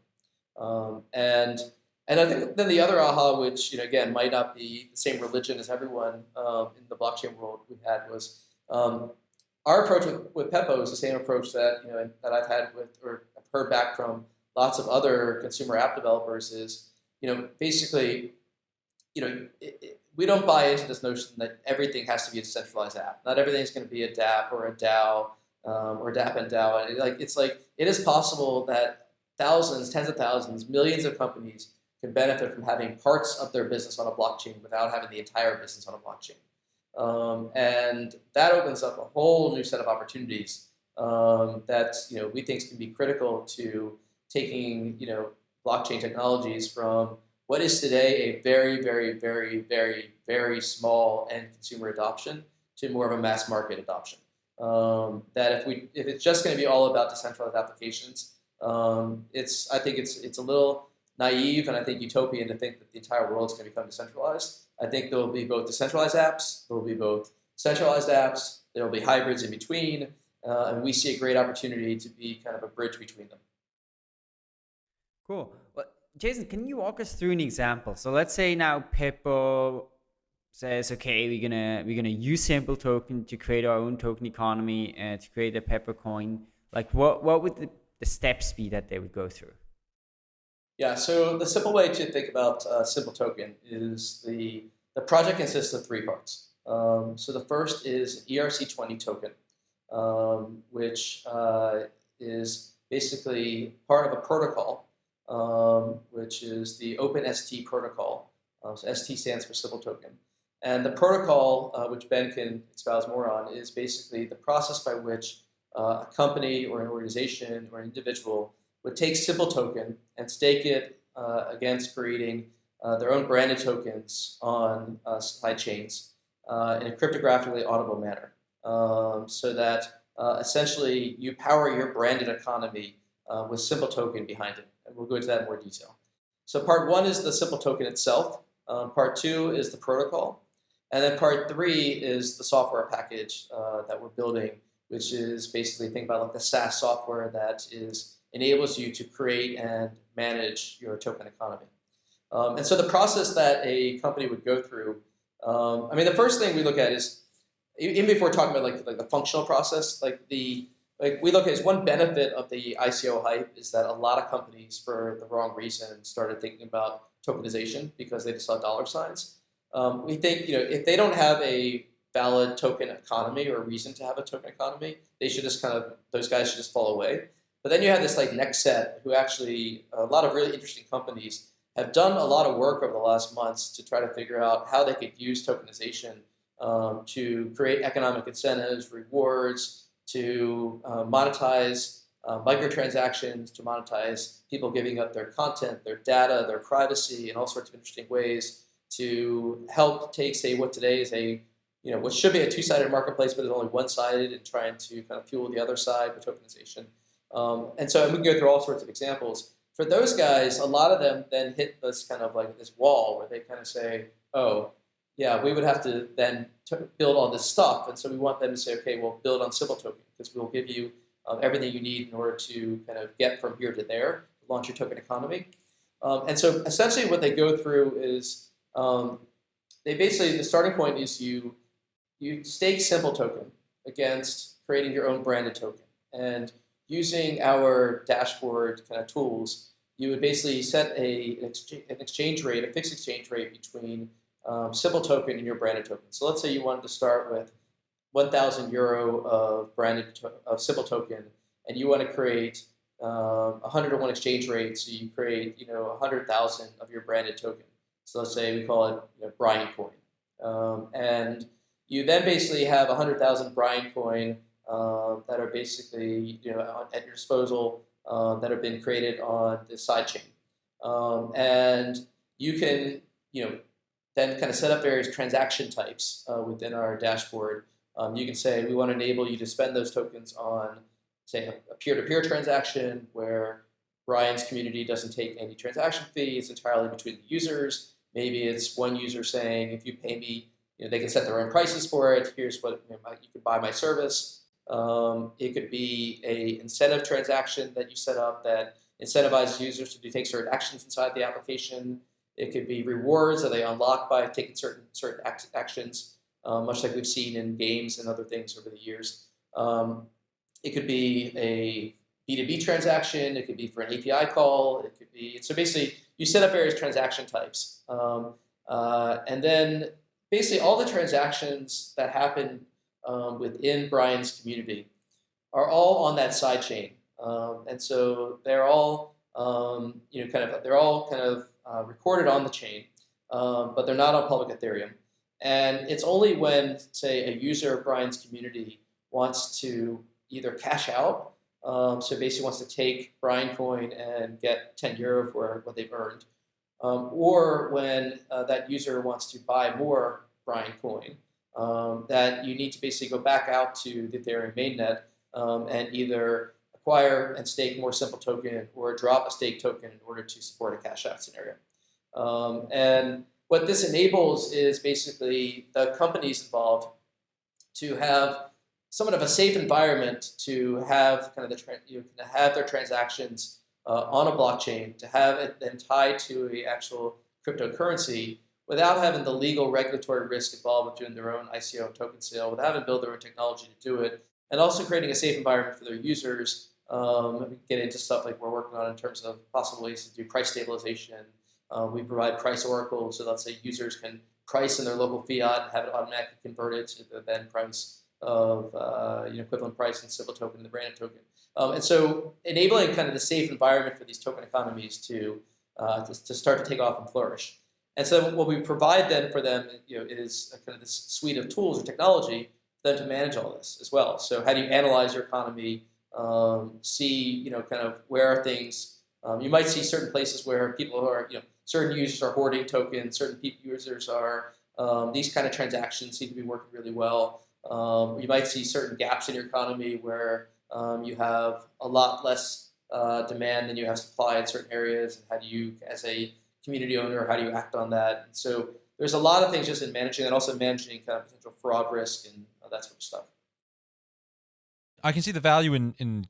Um, and and I think then the other aha, which you know again might not be the same religion as everyone um, in the blockchain world we had was um, our approach with, with Pepo is the same approach that you know that I've had with or I've heard back from lots of other consumer app developers is you know basically you know it, it, we don't buy into this notion that everything has to be a decentralized app. Not everything is going to be a DApp or a DAO um, or DApp and DAO. And it, like it's like it is possible that thousands, tens of thousands, millions of companies can benefit from having parts of their business on a blockchain without having the entire business on a blockchain. Um, and that opens up a whole new set of opportunities um, that you know we think can be critical to taking you know blockchain technologies from what is today a very very very very very small end consumer adoption to more of a mass market adoption. Um, that if we if it's just going to be all about decentralized applications, um, it's I think it's it's a little naive and I think utopian to think that the entire world is going to become decentralized. I think there will be both decentralized apps, there will be both centralized apps, there will be hybrids in between, uh, and we see a great opportunity to be kind of a bridge between them.
Cool. Well, Jason, can you walk us through an example? So let's say now Pepo says, okay, we're gonna we're gonna use Simple Token to create our own token economy and to create a Pepo coin. Like, what what would the, the steps be that they would go through?
Yeah, so the simple way to think about uh, Simple Token is the, the project consists of three parts. Um, so the first is ERC20 token. um, which uh, is basically part of a protocol, um, which is the OpenST protocol. Um, so ST stands for Simple Token. And the protocol, uh, which Ben can espouse more on, is basically the process by which uh, a company or an organization or an individual would take Simple Token and stake it uh, against creating uh, their own branded tokens on uh, side chains uh, in a cryptographically audible manner. Um, so that essentially you power your branded economy with Simple Token behind it. And we'll go into that in more detail. So part one is the Simple Token itself. Um, part two is the protocol. And then part three is the software package uh, that we're building, which is basically think about like the SaaS software that is enables you to create and manage your token economy. Um, and so the process that a company would go through, um, I mean, the first thing we look at is, even before talking about like, like the functional process, like the like we look at is one benefit of the ICO hype is that a lot of companies, for the wrong reason, started thinking about tokenization because they just saw dollar signs. Um, we think you know if they don't have a valid token economy or reason to have a token economy, they should just kind of those guys should just fall away. But then you have this like next set who actually a lot of really interesting companies have done a lot of work over the last months to try to figure out how they could use tokenization um, to create economic incentives, rewards, to uh, monetize uh, microtransactions, to monetize people giving up their content, their data, their privacy, in all sorts of interesting ways to help take, say, what today is a, you know, what should be a two-sided marketplace, but is only one-sided and trying to kind of fuel the other side with tokenization. Um, and so and we can go through all sorts of examples. For those guys, a lot of them then hit this kind of like this wall where they kind of say, oh, yeah, we would have to then build all this stuff. And so we want them to say, okay, well, build on Simple Token because we'll give you um, everything you need in order to kind of get from here to there, launch your token economy. Um, and so essentially what they go through is um, they basically, the starting point is you, you stake Simple Token against creating your own branded token. And using our dashboard kind of tools, you would basically set a, an, exchange, an exchange rate, a fixed exchange rate between um, Simple Token and your branded token. So let's say you wanted to start with 1,000 euro of branded of Simple Token, and you want to create um, 100 to 1 exchange rate, so you create you know 100,000 of your branded token. So let's say we call it you know, Brian Coin. Um, and you then basically have 100,000 Brian Coin uh, that are basically you know at your disposal uh, that have been created on the sidechain. Um, and you can you know then kind of set up various transaction types uh, within our dashboard. Um, you can say we want to enable you to spend those tokens on say a peer-to-peer -peer transaction where Brian's community doesn't take any transaction fee. It's entirely between the users. Maybe it's one user saying, if you pay me, you know, they can set their own prices for it. Here's what you, know, you could buy my service. Um, it could be a incentive transaction that you set up that incentivizes users to take certain actions inside the application. It could be rewards that they unlock by taking certain certain act actions, um, much like we've seen in games and other things over the years. Um, it could be a B2B transaction. It could be for an API call. It could be so basically you set up various transaction types, um, uh, and then basically all the transactions that happen um, within Brian's community are all on that side chain. Um, and so they're all, um, you know, kind of, they're all kind of uh, recorded on the chain, um, but they're not on public Ethereum. And it's only when, say, a user of Brian's community wants to either cash out, um, so basically wants to take Brian Coin and get 10 euro for what they've earned, um, or when uh, that user wants to buy more Brian Coin, um, that you need to basically go back out to the Ethereum mainnet um, and either acquire and stake more simple token or drop a stake token in order to support a cash out scenario. Um, and what this enables is basically the companies involved to have somewhat of a safe environment to have kind of the you know, have their transactions uh, on a blockchain, to have it then tied to a actual cryptocurrency without having the legal regulatory risk involved with doing their own ICO and token sale, without having to build their own technology to do it, and also creating a safe environment for their users. Um, get into stuff like we're working on in terms of possible ways to do price stabilization. Um, we provide price oracles, so let's say users can price in their local fiat and have it automatically converted to the then price of uh, you know, equivalent price in simple token, and the branded token. Um, and so enabling kind of the safe environment for these token economies to, uh, to, to, start to take off and flourish. And so what we provide then for them you know, is kind of this suite of tools or technology them to manage all this as well. So how do you analyze your economy, um, see you know, kind of where are things, um, you might see certain places where people who are, you know, certain users are hoarding tokens, certain users are, um, these kind of transactions seem to be working really well. Um, you might see certain gaps in your economy where um, you have a lot less uh, demand than you have supply in certain areas. And how do you, as a community owner, how do you act on that? And so there's a lot of things just in managing and also managing kind of potential fraud risk and uh, that sort of stuff.
I can see the value in, in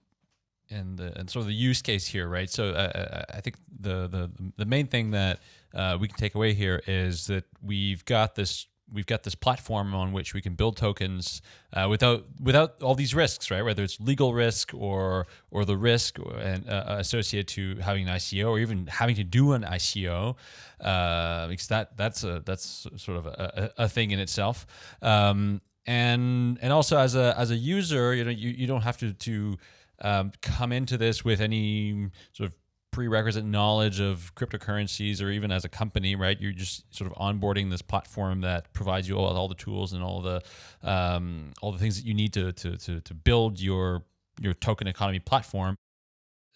and the and sort of the use case here, right? So uh, uh, I think the the the main thing that uh, we can take away here is that we've got this we've got this platform on which we can build tokens uh, without without all these risks, right? Whether it's legal risk or or the risk and uh, associated to having an ICO or even having to do an ICO, uh, because that that's a that's sort of a, a thing in itself. Um, and and also as a as a user, you know, you, you don't have to to um, come into this with any sort of prerequisite knowledge of cryptocurrencies or even as a company, right? You're just sort of onboarding this platform that provides you all, all the tools and all the um, all the things that you need to, to to to build your your token economy platform.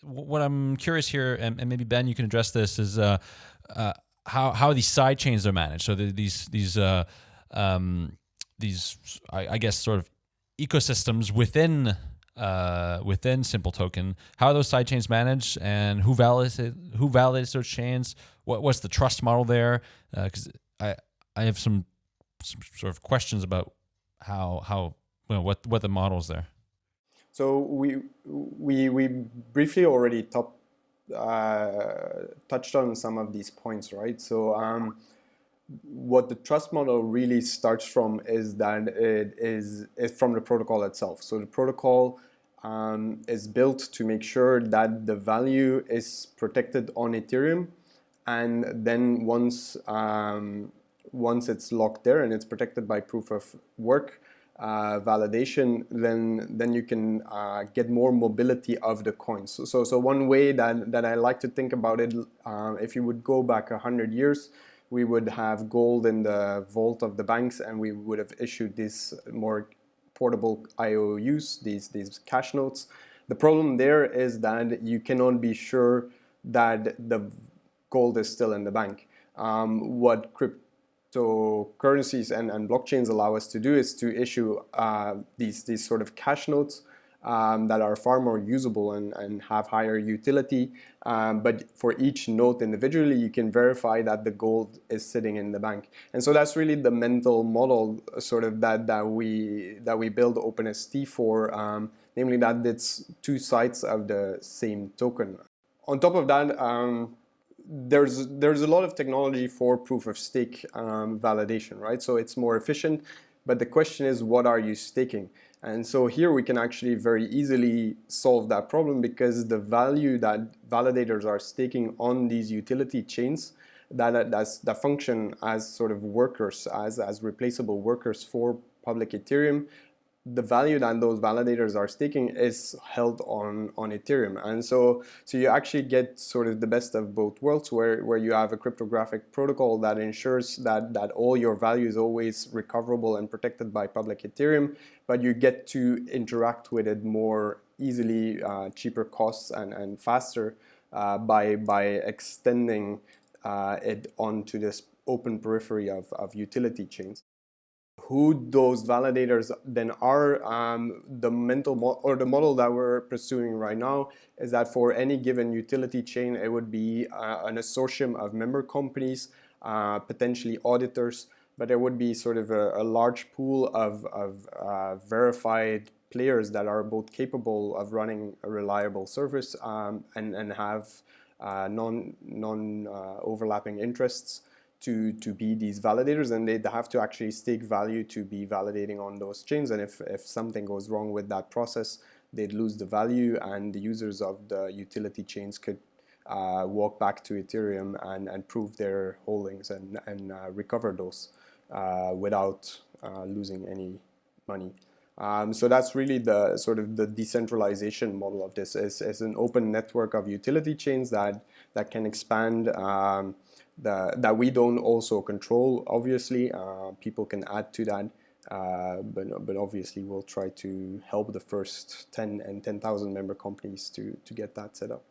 What I'm curious here, and, and maybe Ben, you can address this, is uh, uh, how how these side chains are managed. So the, these these uh, um, these I, I guess sort of ecosystems within uh, within Simple Token. How are those sidechains managed, and who validates it, who validates those chains? What what's the trust model there? Because uh, I I have some, some sort of questions about how how you know, what what the model is there.
So we we we briefly already top, uh, touched on some of these points, right? So. Um, what the trust model really starts from is that it is, is from the protocol itself. So the protocol um, is built to make sure that the value is protected on Ethereum. And then once um, once it's locked there and it's protected by proof of work uh, validation then then you can uh, get more mobility of the coins. So, so, so one way that that I like to think about it uh, if you would go back a hundred years we would have gold in the vault of the banks and we would have issued these more portable IOUs, these, these cash notes. The problem there is that you cannot be sure that the gold is still in the bank. Um, what cryptocurrencies and, and blockchains allow us to do is to issue uh, these, these sort of cash notes um, that are far more usable and, and have higher utility. Um, but for each note individually, you can verify that the gold is sitting in the bank. And so that's really the mental model sort of that, that, we, that we build OpenST for, um, namely that it's two sides of the same token. On top of that, um, there's there's a lot of technology for proof of stake um, validation, right? So it's more efficient, but the question is, what are you staking? And so here we can actually very easily solve that problem because the value that validators are staking on these utility chains that, that's, that function as sort of workers, as, as replaceable workers for public Ethereum the value that those validators are staking is held on, on Ethereum. And so, so you actually get sort of the best of both worlds where, where you have a cryptographic protocol that ensures that, that all your value is always recoverable and protected by public Ethereum, but you get to interact with it more easily, uh, cheaper costs and, and faster uh, by, by extending uh, it onto this open periphery of, of utility chains who those validators then are. Um, the mental or the model that we're pursuing right now is that for any given utility chain, it would be uh, an consortium of member companies, uh, potentially auditors, but there would be sort of a, a large pool of, of uh, verified players that are both capable of running a reliable service um, and, and have uh, non, non uh, overlapping interests to, to be these validators and they have to actually stake value to be validating on those chains and if, if something goes wrong with that process they'd lose the value and the users of the utility chains could uh, walk back to Ethereum and, and prove their holdings and, and uh, recover those uh, without uh, losing any money. Um, so that's really the sort of the decentralization model of this is, is an open network of utility chains that that can expand um, the, that we don't also control obviously uh, people can add to that uh, but, but obviously we'll try to help the first 10 and 10,000 member companies to, to get that set up.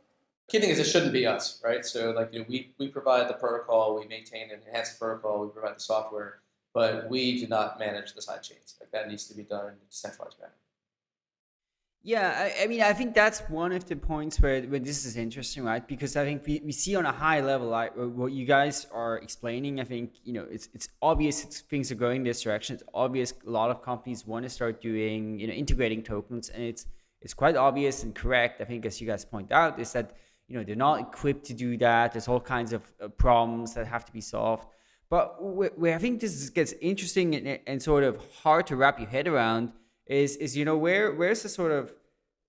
Key thing is it shouldn't be us, right? So like you know, we, we provide the protocol, we maintain and enhance the protocol, we provide the software, but we do not manage the side chains. Like that needs to be done in a decentralized manner.
Yeah, I, I, mean, I think that's one of the points where, where this is interesting, right? Because I think we, we see on a high level, like what you guys are explaining, I think, you know, it's, it's obvious it's, things are going this direction. It's obvious a lot of companies want to start doing, you know, integrating tokens. And it's, it's quite obvious and correct, I think, as you guys point out, is that, you know, they're not equipped to do that. There's all kinds of uh, problems that have to be solved. But where, where I think this gets interesting and, and sort of hard to wrap your head around – is is you know where where's the sort of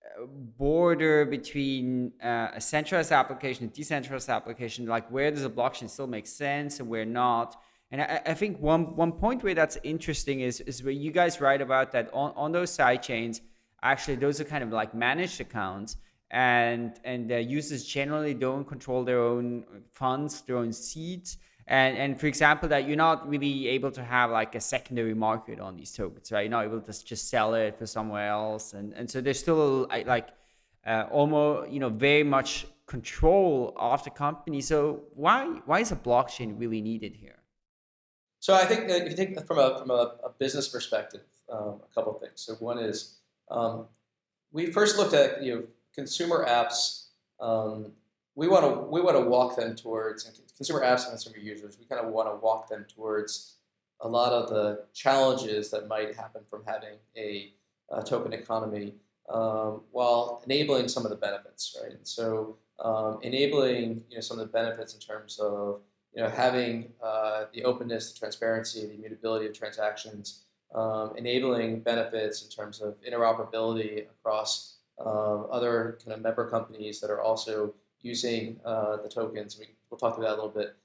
uh, border between uh, a centralized application and decentralized application? Like where does a blockchain still make sense and where not? And I, I, think one one point where that's interesting is is where you guys write about that on, on those side chains actually those are kind of like managed accounts and and the users generally don't control their own funds their own seeds and and for example that you're not really able to have like a secondary market on these tokens right? You're not able to just sell it for somewhere else. And and so there's still like uh, almost you know very much control of the company. So why why is a blockchain really needed here?
So i think if you think from a from a, a business perspective um, a couple of things. So one is um, we first looked at you know consumer apps. Um, we want to we want to walk them towards consumer apps and consumer users. We kind of want to walk them towards a lot of the challenges that might happen from having a, a token economy, um, while enabling some of the benefits, right? And so um, enabling you know some of the benefits in terms of you know having uh, the openness, the transparency, the immutability of transactions, um, enabling benefits in terms of interoperability across um, other kind of member companies that are also using uh, the tokens. We, will talk about that a little bit.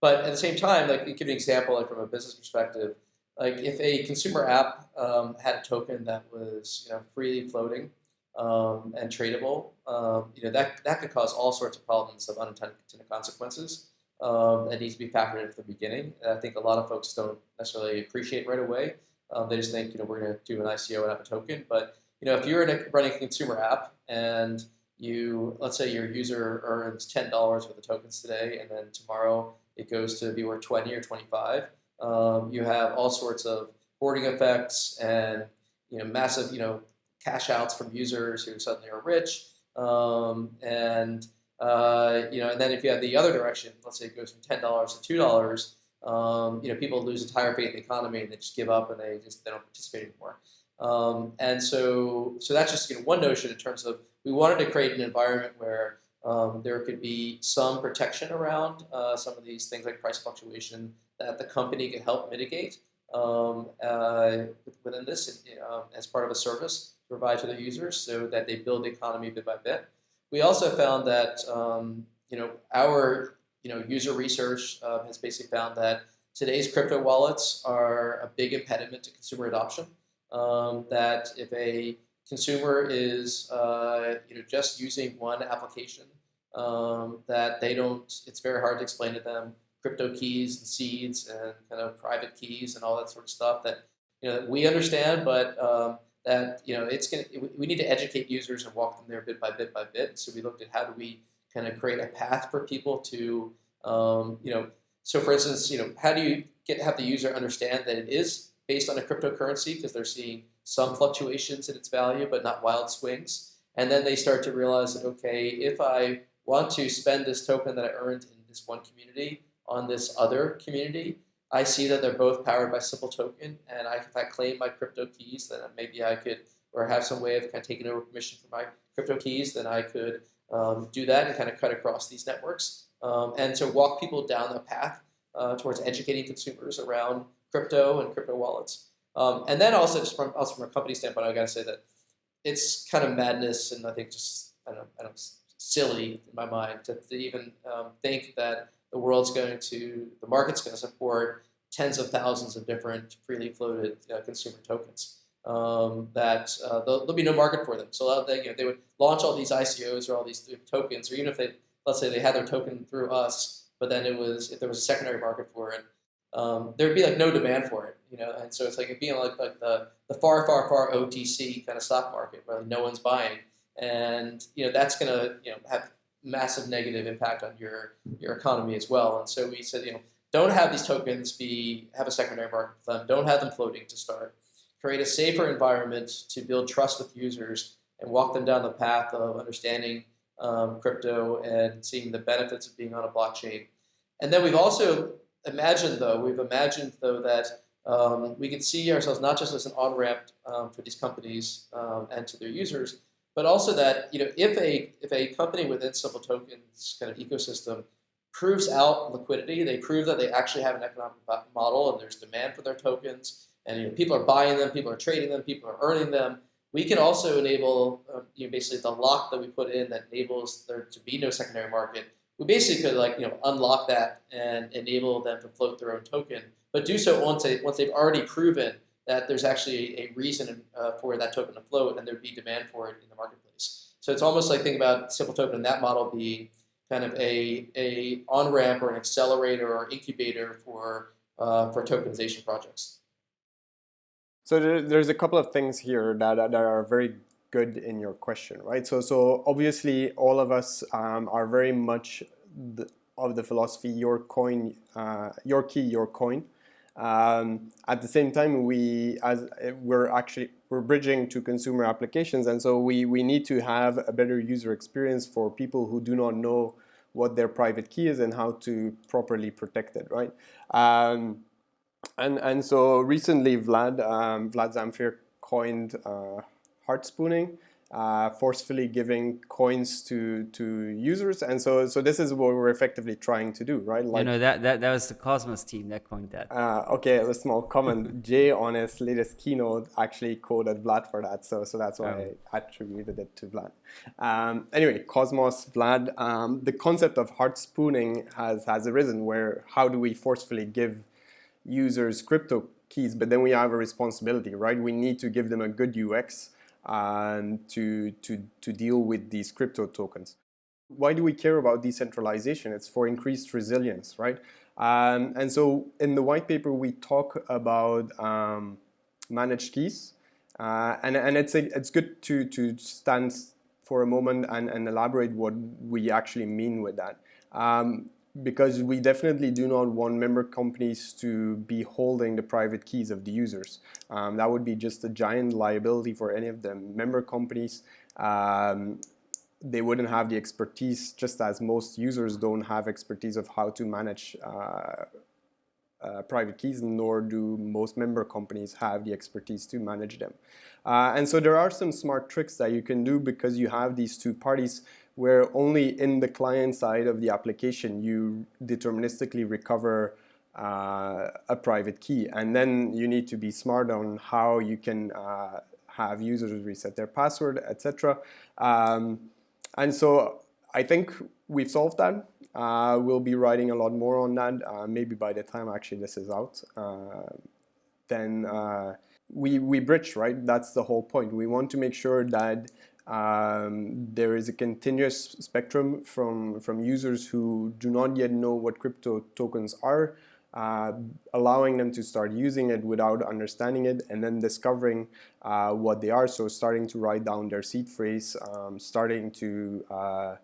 But at the same time, like give you an example, like from a business perspective, like if a consumer app um, had a token that was you know freely floating um, and tradable, um, you know that that could cause all sorts of problems of unintended consequences um, that needs to be factored in at the beginning. And I think a lot of folks don't necessarily appreciate right away. Um, they just think you know we're going to do an ICO and have a token, but you know if you're a, running a consumer app and you let's say your user earns ten dollars worth of tokens today, and then tomorrow it goes to be worth twenty or twenty five. Um, you have all sorts of hoarding effects and you know massive you know cash outs from users who suddenly are rich, um, and uh, you know, and then if you have the other direction, let's say it goes from ten dollars to two dollars, um, you know, people lose entire faith in the economy and they just give up and they just they don't participate anymore. Um, and so, so that's just you know, one notion in terms of we wanted to create an environment where um, there could be some protection around uh, some of these things like price fluctuation that the company could help mitigate um, uh, within this um, as part of a service to provide to the users so that they build the economy bit by bit. We also found that um, you know our you know user research uh, has basically found that today's crypto wallets are a big impediment to consumer adoption. Um, that if a consumer is uh, you know just using one application um, that they don't. It's very hard to explain to them crypto keys and seeds and kind of private keys and all that sort of stuff that you know we understand, but um, that you know it's gonna. We need to educate users and walk them there bit by bit by bit. So we looked at how do we kind of create a path for people to um, you know. So for instance, you know, how do you get have the user understand that it is based on a cryptocurrency because they're seeing some fluctuations in its value, but not wild swings. And then they start to realize that, okay, if I want to spend this token that I earned in this one community on this other community, I see that they're both powered by Simple Token. And I, if I claim my crypto keys, then maybe I could, or have some way of kind of taking over permission for my crypto keys, then I could um, do that and kind of cut across these networks. Um, and to walk people down the path uh, towards educating consumers around crypto and crypto wallets. Um, and then also just from also from a company standpoint, I got to say that it's kind of madness and I think just I don't I don't silly in my mind to, to even um, think that the world's going to the market's going to support tens of thousands of different freely floated uh, consumer tokens. um, that uh, there'll, be no market for them. So they, you know, they would launch all these ICOs or all these tokens, or even if they, let's say they had their token through us, but then it was if there was a secondary market for it, um, there would be like no demand for it, you know. And so it's like it being like like the the far far far OTC kind of stock market where no one's buying, and you know that's going to you know have massive negative impact on your your economy as well. And so we said you know don't have these tokens be have a secondary market for them. Don't have them floating to start. Create a safer environment to build trust with users and walk them down the path of understanding um, crypto and seeing the benefits of being on a blockchain. And then we've also imagined, though, we've imagined, though, that um, we can see ourselves not just as an on-ramp um, for these companies um, and to their users, but also that you know if a if a company within Simple Tokens kind of ecosystem proves out liquidity, they prove that they actually have an economic model and there's demand for their tokens, and you know, people are buying them, people are trading them, people are earning them. We can also enable uh, you know, basically the lock that we put in that enables there to be no secondary market we basically could like you know unlock that and enable them to float their own token, but do so once they once they've already proven that there's actually a reason uh, for that token to float and there'd be demand for it in the marketplace. So it's almost like think about simple token in that model being kind of a a on ramp or an accelerator or incubator for uh, for tokenization projects.
So there's a couple of things here that, that are very good in your question, right? So, so obviously all of us um, are very much the, of the philosophy your coin, uh, your key, your coin. Um, at the same time, we as we're actually we're bridging to consumer applications, and so we we need to have a better user experience for people who do not know what their private key is and how to properly protect it, right? Um, and and so recently, Vlad um, Vlad Zamfir coined. Uh, hard spooning, uh, forcefully giving coins to to users, and so so this is what we're effectively trying to do, right?
Like, you know that that that was the Cosmos team that coined that.
Uh, okay, a small comment. Jae on his latest keynote actually quoted Vlad for that, so so that's why oh. I attributed it to Vlad. Um, anyway, Cosmos, Vlad, um, the concept of hard spooning has has arisen. Where how do we forcefully give users crypto keys, but then we have a responsibility, right? We need to give them a good UX um, to, to, to deal with these crypto tokens. Why do we care about decentralization? It's for increased resilience, right? Um, and so in the white paper, we talk about um, managed keys. Uh, and and it's, a, it's good to, to stand for a moment and, and elaborate what we actually mean with that. Um, because we definitely do not want member companies to be holding the private keys of the users. Um, that would be just a giant liability for any of them. Member companies, um, they wouldn't have the expertise, just as most users don't have expertise of how to manage uh, uh, private keys, nor do most member companies have the expertise to manage them. Uh, and so there are some smart tricks that you can do because you have these two parties where only in the client side of the application you deterministically recover uh, a private key. And then you need to be smart on how you can uh, have users reset their password, etc. Um, and so I think we've solved that. Uh, we'll be writing a lot more on that, uh, maybe by the time actually this is out. Uh, then uh, we, we bridge, right? That's the whole point. We want to make sure that um, there is a continuous spectrum from, from users who do not yet know what crypto tokens are, uh, allowing them to start using it without understanding it and then discovering uh, what they are. So starting to write down their seed phrase, um, starting to uh,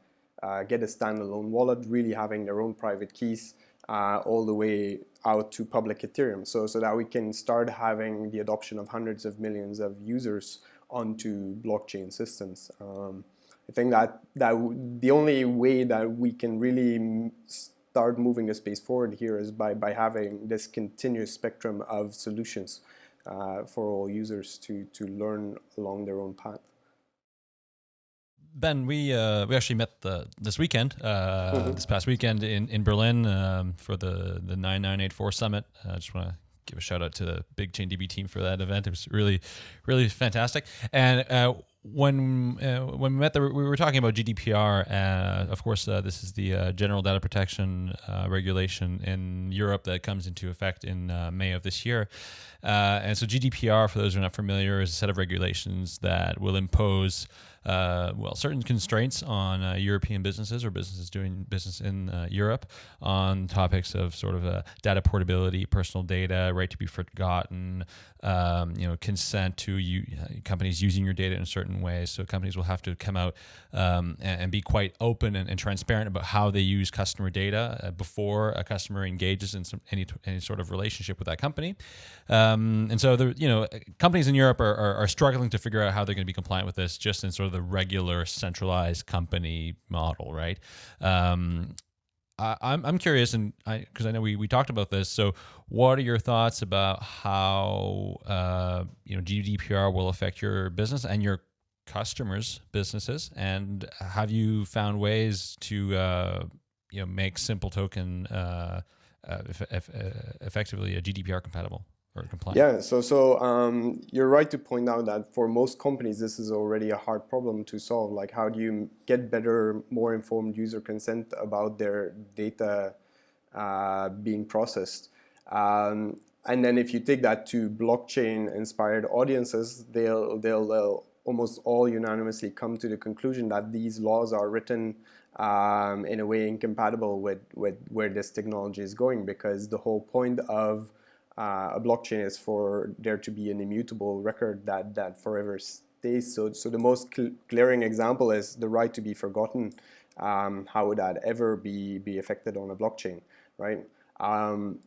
uh get a standalone wallet, really having their own private keys uh, all the way out to public Ethereum. So, so that we can start having the adoption of hundreds of millions of users onto blockchain systems. Um, I think that that the only way that we can really start moving the space forward here is by by having this continuous spectrum of solutions uh, for all users to to learn along their own path.
Ben, we uh, we actually met the, this weekend, uh, mm -hmm. this past weekend in in Berlin um, for the the nine nine eight four summit. I just want to give a shout out to the BigchainDB team for that event. It was really, really fantastic. And uh, when uh, when we met, the, we were talking about GDPR. Uh, of course, uh, this is the uh, General Data Protection uh, Regulation in Europe that comes into effect in uh, May of this year. and so, GDPR, for those who are not familiar, is a set of regulations that will impose uh, well, certain constraints on uh, European businesses or businesses doing business in uh, Europe on topics of sort of uh, data portability, personal data, right to be forgotten, um, you know, consent to you, uh, companies using your data in certain ways. So companies will have to come out um, and, and, be quite open and, and, transparent about how they use customer data before a customer engages in some, any any sort of relationship with that company. Um, and so, the you know, companies in Europe are, are, are struggling to figure out how they're going to be compliant with this, just in sort of the regular centralized company model, right? Um, I, I'm I'm curious, and because I, I, know we, we talked about this. So, what are your thoughts about how uh, you know GDPR will affect your business and your customers' businesses? And have you found ways to uh, you know make Simple Token uh, uh, effectively a GDPR compatible? Or compliant?
Yeah, so so um, you're right to point out that for most companies, this is already a hard problem to solve. Like, how do you get better, more informed user consent about their data uh, being processed? Um, and then if you take that to blockchain-inspired audiences, they'll, they'll, they'll almost all unanimously come to the conclusion that these laws are written um, in a way incompatible with, with where this technology is going because the whole point of uh, a blockchain is for there to be an immutable record that, that forever stays. So, so the most cl glaring example is the right to be forgotten. Um, how would that ever be, be affected on a blockchain, right? Um,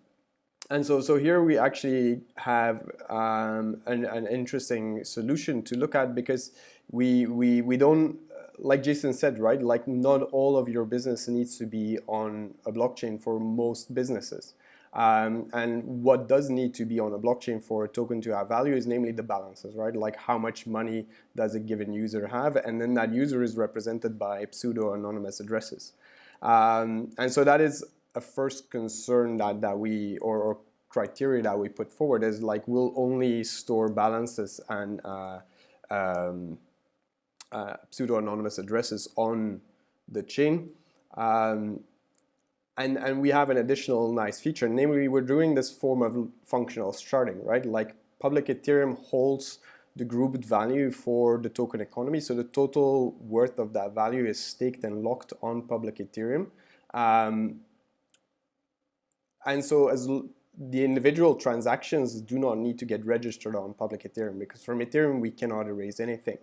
and so, so here we actually have um, an, an interesting solution to look at because we, we, we don't, like Jason said, right, like not all of your business needs to be on a blockchain for most businesses. Um, and what does need to be on a blockchain for a token to have value is namely the balances, right? Like how much money does a given user have? And then that user is represented by pseudo-anonymous addresses. Um, and so that is a first concern that, that we, or, or, criteria that we put forward is like we'll only store balances and uh, um, uh, pseudo-anonymous addresses on the chain. Um, and, and we have an additional nice feature, namely we're doing this form of functional sharding, right? Like public Ethereum holds the grouped value for the token economy. So the total worth of that value is staked and locked on public Ethereum. Um, and so as the individual transactions do not need to get registered on public Ethereum because from Ethereum we cannot erase anything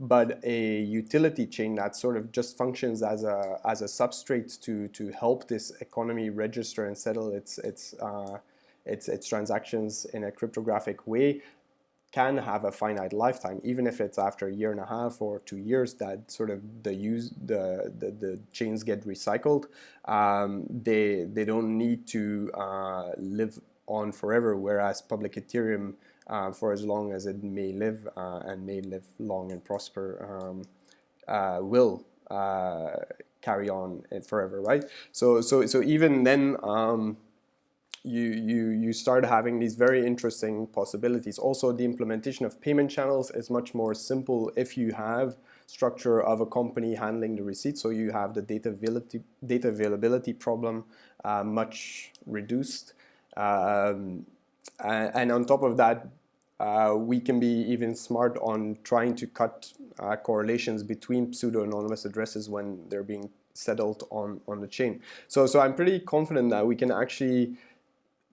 but a utility chain that sort of just functions as a as a substrate to to help this economy register and settle its its uh, its its transactions in a cryptographic way can have a finite lifetime, even if it's after a year and a half or two years that sort of the use the the, the chains get recycled. Um, they they don't need to uh, live on forever, whereas public Ethereum uh, for as long as it may live uh, and may live long and prosper um, uh, will uh, carry on forever, right? So, so, so even then, um, you, you, you start having these very interesting possibilities. Also, the implementation of payment channels is much more simple if you have structure of a company handling the receipts. So you have the data availability, data availability problem uh, much reduced. Um, and on top of that, uh, we can be even smart on trying to cut uh, correlations between pseudo-anonymous addresses when they're being settled on, on the chain. So, so I'm pretty confident that we can actually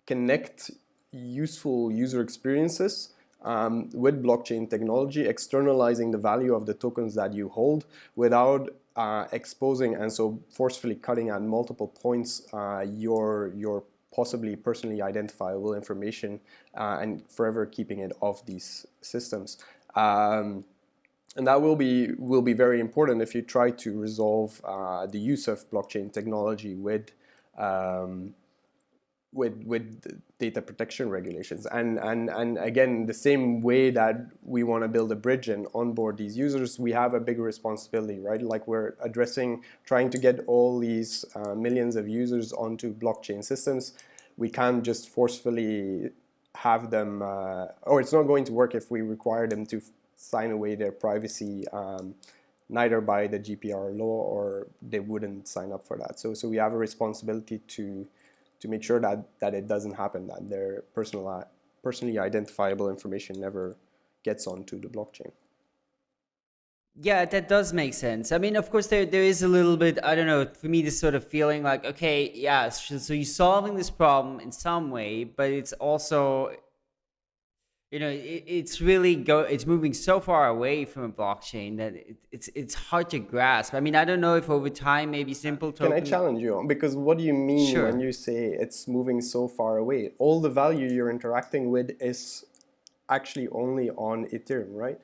connect useful user experiences um, with blockchain technology, externalizing the value of the tokens that you hold without uh, exposing and so forcefully cutting at multiple points uh, your, your possibly personally identifiable information uh, and forever keeping it off these systems. Um, and that will be will be very important if you try to resolve uh, the use of blockchain technology with um, with with data protection regulations. And and and again the same way that we want to build a bridge and onboard these users we have a big responsibility right? Like we're addressing trying to get all these uh, millions of users onto blockchain systems. We can't just forcefully have them uh, or it's not going to work if we require them to sign away their privacy um, neither by the GDPR law or they wouldn't sign up for that. So, so we have a responsibility to to make sure that that it doesn't happen, that their personal personally identifiable information never gets onto the blockchain.
Yeah, that does make sense. I mean, of course, there there is a little bit. I don't know. For me, this sort of feeling like, okay, yeah, so, so you're solving this problem in some way, but it's also you know it, it's really go it's moving so far away from a blockchain that it, it's it's hard to grasp. I mean i don't know if over time maybe simple
token... can i challenge you? Because what do you mean sure. when you say it's moving so far away? All the value you're interacting with is actually only on ethereum right?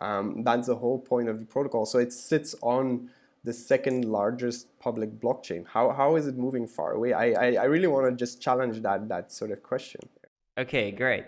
Um, that's the whole point of the protocol. So it sits on the second largest public blockchain. How, how is it moving far away? I i, I really want to just challenge that that sort of question.
Okay great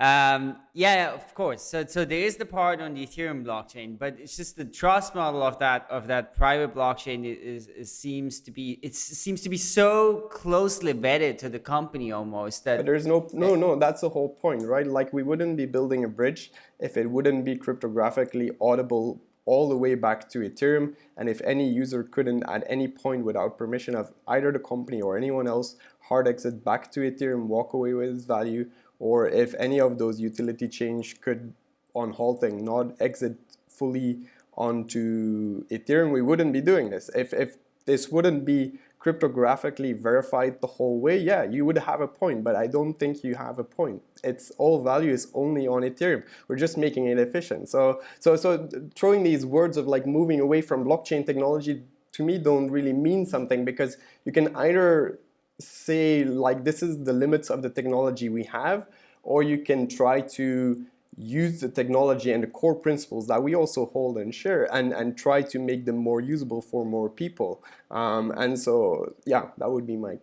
um, yeah, of course. So, so there is the part on the Ethereum blockchain, but it's just the trust model of that of that private blockchain is, is seems to be it seems to be so closely vetted to the company almost that
but there's no no no. That's the whole point, right? Like we wouldn't be building a bridge if it wouldn't be cryptographically audible all the way back to Ethereum. And if any user couldn't at any point without permission of either the company or anyone else hard exit back to Ethereum, walk away with its value, or if any of those utility change could on halting not exit fully onto Ethereum, we wouldn't be doing this. If, if this wouldn't be cryptographically verified the whole way, yeah, you would have a point, but I don't think you have a point. It's all value is only on Ethereum. We're just making it efficient. So, so, so throwing these words of like moving away from blockchain technology to me don't really mean something because you can either say like this is the limits of the technology we have, or you can try to use the technology and the core principles that we also hold and share and, and try to make them more usable for more people. Um, and so, yeah, that would be my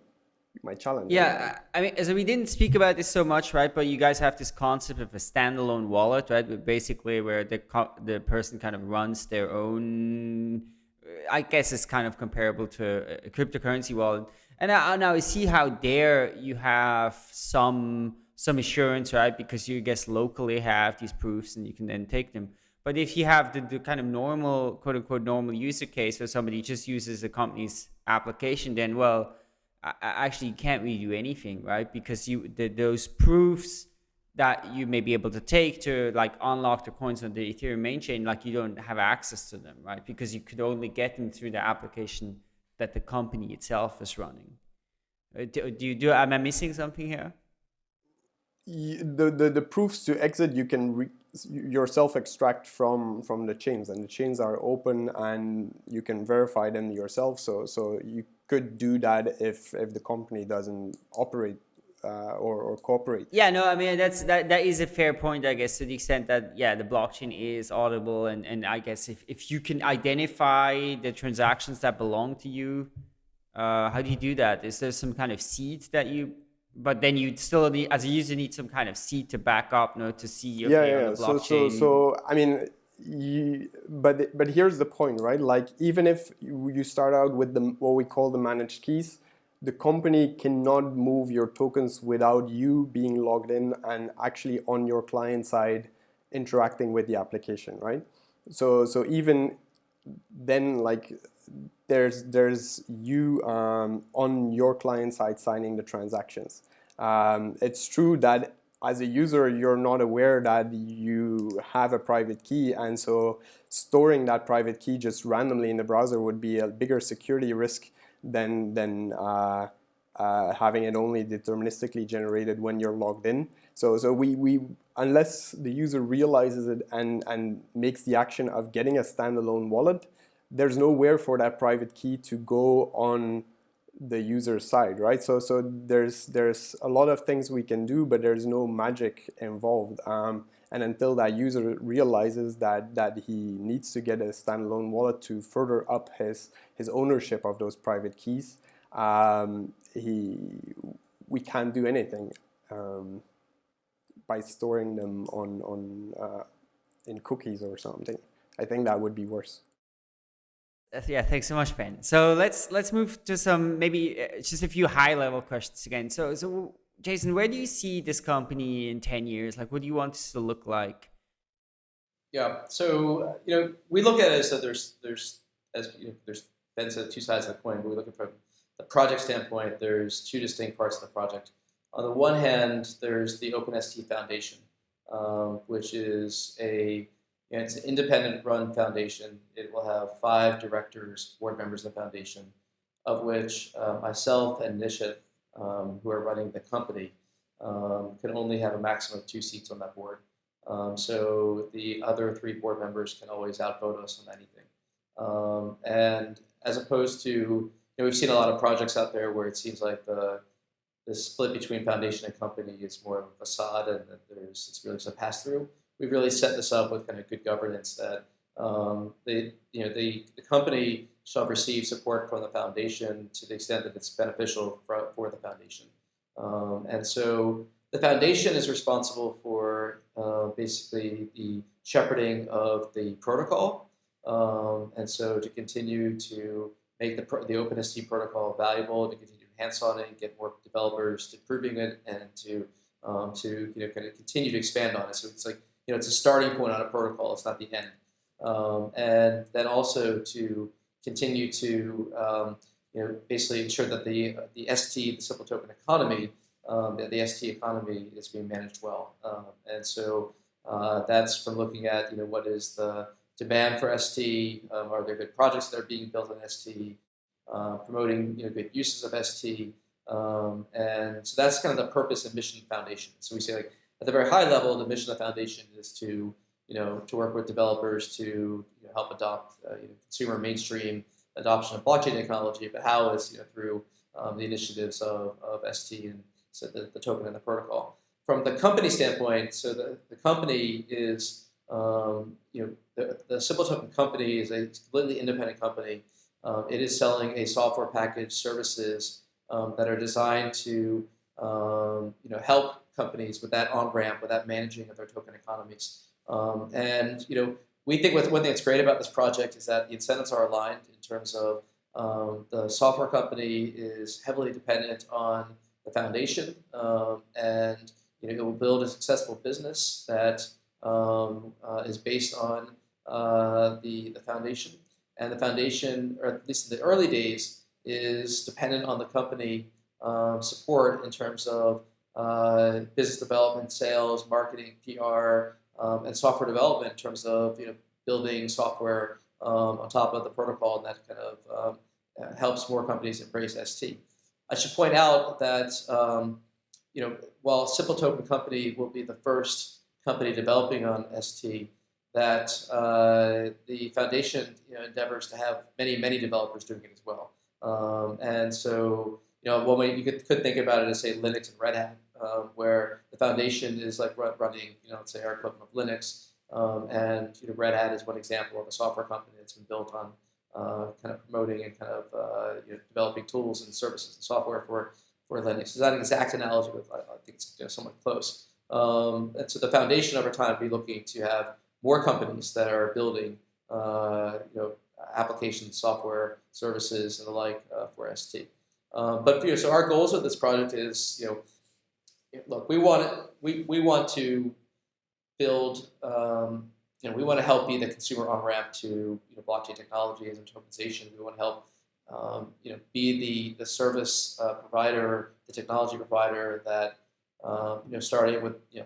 my challenge.
Yeah, I mean, so we didn't speak about this so much, right? But you guys have this concept of a standalone wallet, right? Basically, where the the person kind of runs their own. I guess it's kind of comparable to a cryptocurrency wallet. And now, now I see how there you have some some assurance, right? Because you guess locally have these proofs and you can then take them. But if you have the, the kind of normal, quote unquote, normal user case where somebody just uses a company's application, then well, I, I actually you can't really do anything, right? Because you the, those proofs that you may be able to take to like unlock the coins on the Ethereum main chain, like you don't have access to them, right? Because you could only get them through the application that the company itself is running. Uh, do, do you do? Am I missing something here?
The, the, the proofs to exit you can re, yourself extract from from the chains and the chains are open and you can verify them yourself so so you could do that if if the company doesn't operate uh, or, or cooperate.
Yeah, no, I mean that's that that is a fair point, I guess, to the extent that yeah, the blockchain is audible, and and I guess if if you can identify the transactions that belong to you, uh, how do you do that? Is there some kind of seed that you? But then you still need, as a user, need some kind of seed to back up, you know, to see
okay, yeah, yeah. So, so, so, I mean, you, but but here's the point, right? Like even if you, you start out with the what we call the managed keys, the company cannot move your tokens without you being logged in and actually on your client side interacting with the application, right? So, so even then, like there's there's you um, on your client side signing the transactions. Um, it's true that as a user, you're not aware that you have a private key, and so storing that private key just randomly in the browser would be a bigger security risk than, than uh, uh, having it only deterministically generated when you're logged in. So, so we, we, unless the user realizes it and, and makes the action of getting a standalone wallet, there's nowhere for that private key to go on the user side, right? So, so there's there's a lot of things we can do, but there's no magic involved. Um, and until that user realizes that, that he needs to get a standalone wallet to further up his, his ownership of those private keys, um, he, we can't do anything um, by storing them on, on, uh, in cookies or something. I think that would be worse.
Yeah, thanks so much, Ben. So let's let's move to some maybe uh, just a few high level questions again. So so Jason, where do you see this company in 10 years? Like, what do you want this to look like?
Yeah. So you know, we look at it as that there's there's as you know, there's Ben said two sides of the coin, but we look at from the project standpoint. There's two distinct parts of the project. On the one hand, there's the OpenST Foundation, um, which is a you know, it's an independent run foundation. It will have five directors, board members of the foundation, of which uh, myself and Nishith, um, who are running the company, um, can only have a maximum of two seats on that board. Um, so the other three board members can always outvote us on anything. Um, and as opposed to, you know, we've seen a lot of projects out there where it seems like the the split between foundation and company is more of a facade, and there's it's really just a pass through. We've really set this up with kind of good governance that um, the you know the, the company shall receive support from the foundation to the extent that it's beneficial for, for the foundation. Um, and so the foundation is responsible for uh, basically the shepherding of the protocol. Um, and so to continue to make the, the OpenST protocol valuable, to continue to enhance on it, get more developers to proving it, and to um, to you know kind of continue to expand on it. So it's like you know it's a starting point on a protocol. It's not the end. Um, and then also to continue to um, you know basically ensure that the the ST, the simple token economy, um, the, the, ST economy is being managed well. Um, and so uh, that's from looking at you know what is the demand for ST, um, are there good projects that are being built on ST, uh, promoting you know good uses of ST, um, and so that's kind of the purpose and mission foundation. So we say like at the very high level, the mission of the foundation is to you know to work with developers to know, help adopt uh, you know, consumer mainstream adoption of blockchain technology, but how is you know through um, the initiatives of, of ST and so the, the token and the protocol. From the company standpoint, so the, the company is, um, you know, the, the Simple Token company is a completely independent company. Um, it is selling a software package services um, that are designed to, um, you know, help companies with that on-ramp, with that managing of their token economies. Um, and, you know, we think with one thing that's great about this project is that the incentives are aligned in terms of um, the software company is heavily dependent on the foundation, um, and you know, it will build a successful business that um, uh, is based on uh, the, the foundation. And the foundation, or at least in the early days, is dependent on the company um, support in terms of uh, business development, sales, marketing, PR, um, and software development in terms of you know building software um, on top of the protocol, and that kind of um, helps more companies embrace ST. I should point out that um, you know while Simple Token Company will be the first company developing on ST, that uh, the foundation you know, endeavors to have many many developers doing it as well. Um, and so you know one way you could, could think about it is say Linux and Red Hat, um, where the foundation is like running you know let's say our equivalent of Linux, um, and you know Red Hat is one example of a software company that's been built on uh, kind of promoting and kind of uh, you know, developing tools and services and software for, for Linux. It's not an exact analogy, but I, I think it's you know, somewhat close. Um, and so the foundation over time be looking to have more companies that are building uh, you know, applications, software, services, and the like uh, for ST. Um, but you know, so our goals with this project is, you know, look, we want it, we, we want to build um, you know, we want to help be the consumer on ramp to you know, blockchain technologies and tokenization. We want to help um, you know, be the, the service uh, provider, the technology provider that um, you know, starting with you know,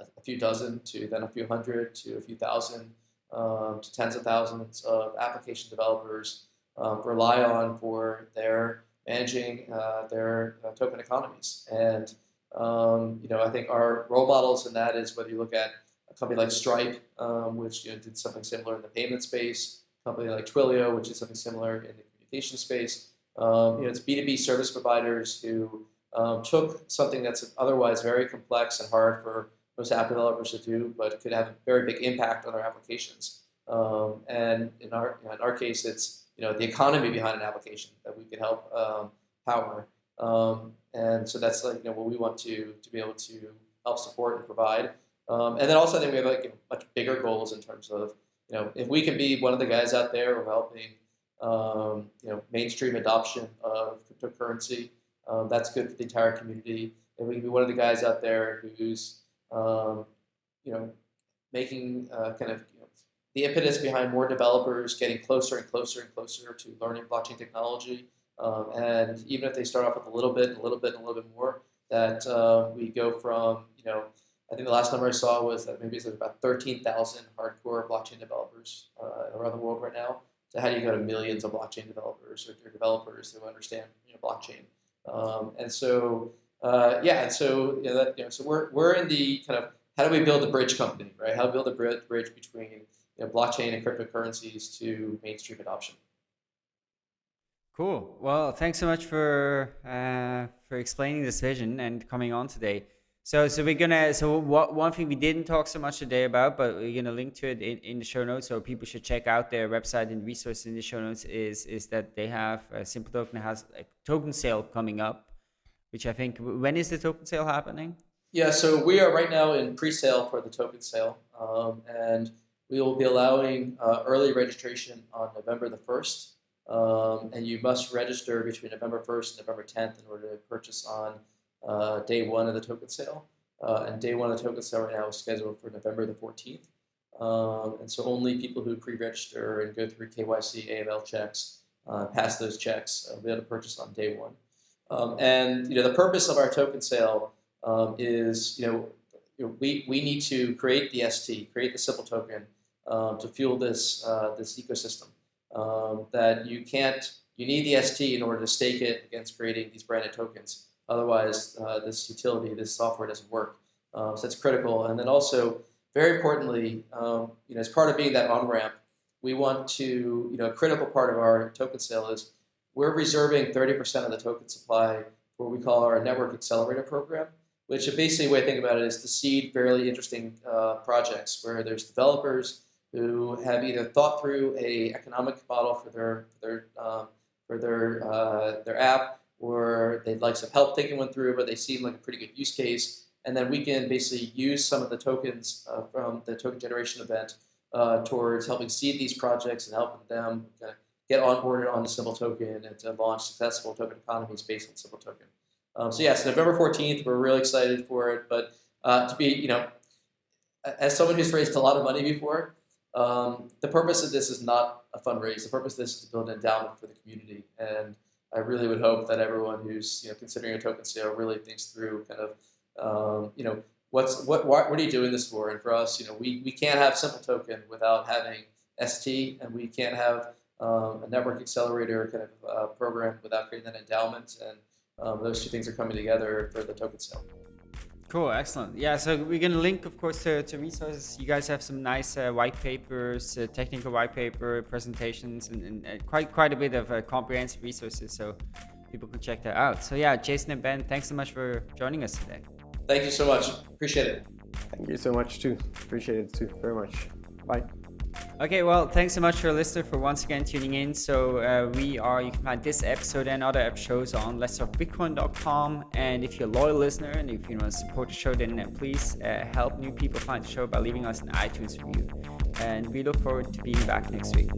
a, a, few dozen to then a few hundred to a few thousand um, to tens of thousands of application developers um, rely on for their managing uh, their uh, token economies. And um, you know, I think our role models in that is whether you look at a company like Stripe, um, which you know, did something similar in the payment space, a company like Twilio, which is something similar in the communication space. Um, you know, it's B2B service providers who um, took something that's otherwise very complex and hard for most app developers to do, but could have a very big impact on their applications. Um, and in our, you know, in our case, it's you know, the economy behind an application that we can help um, power. Um, and so that's like you know, what we want to, to be able to help support and provide. Um, and then also I think we have like much bigger goals in terms of, you know, if we can be one of the guys out there helping, um, you know, mainstream adoption of cryptocurrency, um, that's good for the entire community. If we can be one of the guys out there who's, um, you know, making uh, kind of you know, the impetus behind more developers getting closer and closer and closer to learning blockchain technology. Um, and even if they start off with a little bit, a little bit, a little bit more, that uh, we go from, you know, I think the last number I saw was that maybe there's about 13,000 hardcore blockchain developers uh, around the world right now. So how do you go to millions of blockchain developers or, developers who understand you know, blockchain? Um, and so uh, yeah, and so you know, that, you know, so we're we're in the kind of how do we build a bridge company, right? How to build a bridge between you know, blockchain and cryptocurrencies to mainstream adoption.
Cool. Well, thanks so much for uh, for explaining this vision and coming on today. So, so we're gonna. So, what one thing we didn't talk so much today about, but we're gonna link to it in, in the show notes, so people should check out their website and resources in the show notes. Is is that they have a Simple Token has a token sale coming up, which I think when is the token sale happening?
Yeah, so we are right now in pre-sale for the token sale, um, and we will be allowing uh, early registration on November the first. Um, and you must register between November 1st and November 10th in order to purchase on uh, day one of the token sale. Uh, and day one of the token sale right now is scheduled for November the 14th. Um, and so only people who pre-register and go through KYC, AML checks, uh, pass those checks, will be able to purchase on day one. Um, and you know the purpose of our token sale um, is you know, you know, we, we need to create the ST, create the simple token um, to fuel this, uh, this ecosystem. Um, that you can't, you need the ST in order to stake it against creating these branded tokens. Otherwise, uh, this utility, this software doesn't work. Um, so that's critical. And then also, very importantly, um, you know, as part of being that on-ramp, we want to, you know, a critical part of our token sale is we're reserving 30% of the token supply for what we call our network accelerator program, which basically way to think about it is to seed fairly interesting uh, projects where there's developers who have either thought through a economic model for their their um, for their uh, their app or they'd like some help thinking one through, but they seem like a pretty good use case. And then we can basically use some of the tokens uh, from the token generation event uh, towards helping seed these projects and helping them kind of get onboarded on the Simple Token and to launch successful token economies based on Simple Token. Um, so yes, November 14th, we're really excited for it. But uh, to be, you know, as someone who's raised a lot of money before, um, the purpose of this is not a fundraise. The purpose of this is to build an endowment for the community. And I really would hope that everyone who's you know considering a token sale really thinks through kind of um, you know what's what, what what are you doing this for? And for us, you know, we we can't have simple token without having ST, and we can't have um, a network accelerator kind of uh, program without creating that endowment. And um, those two things are coming together for the token sale.
Cool, excellent. Yeah, so we're going to link, of course, to, to resources. You guys have some nice uh, white papers, uh, technical white paper presentations, and, and uh, quite quite a bit of uh, comprehensive resources, so people can check that out. So yeah, Jason and Ben, thanks so much for joining us today.
Thank you so much. Appreciate it.
Thank you so much too. Appreciate it too very much. Bye.
Okay, well, thanks so much for listener for once again tuning in. So uh, we are, you can find this episode and other episodes on letstalkbitcoin.com. And if you're a loyal listener and if you want to support the show, then uh, please uh, help new people find the show by leaving us an iTunes review. And we look forward to being back next week.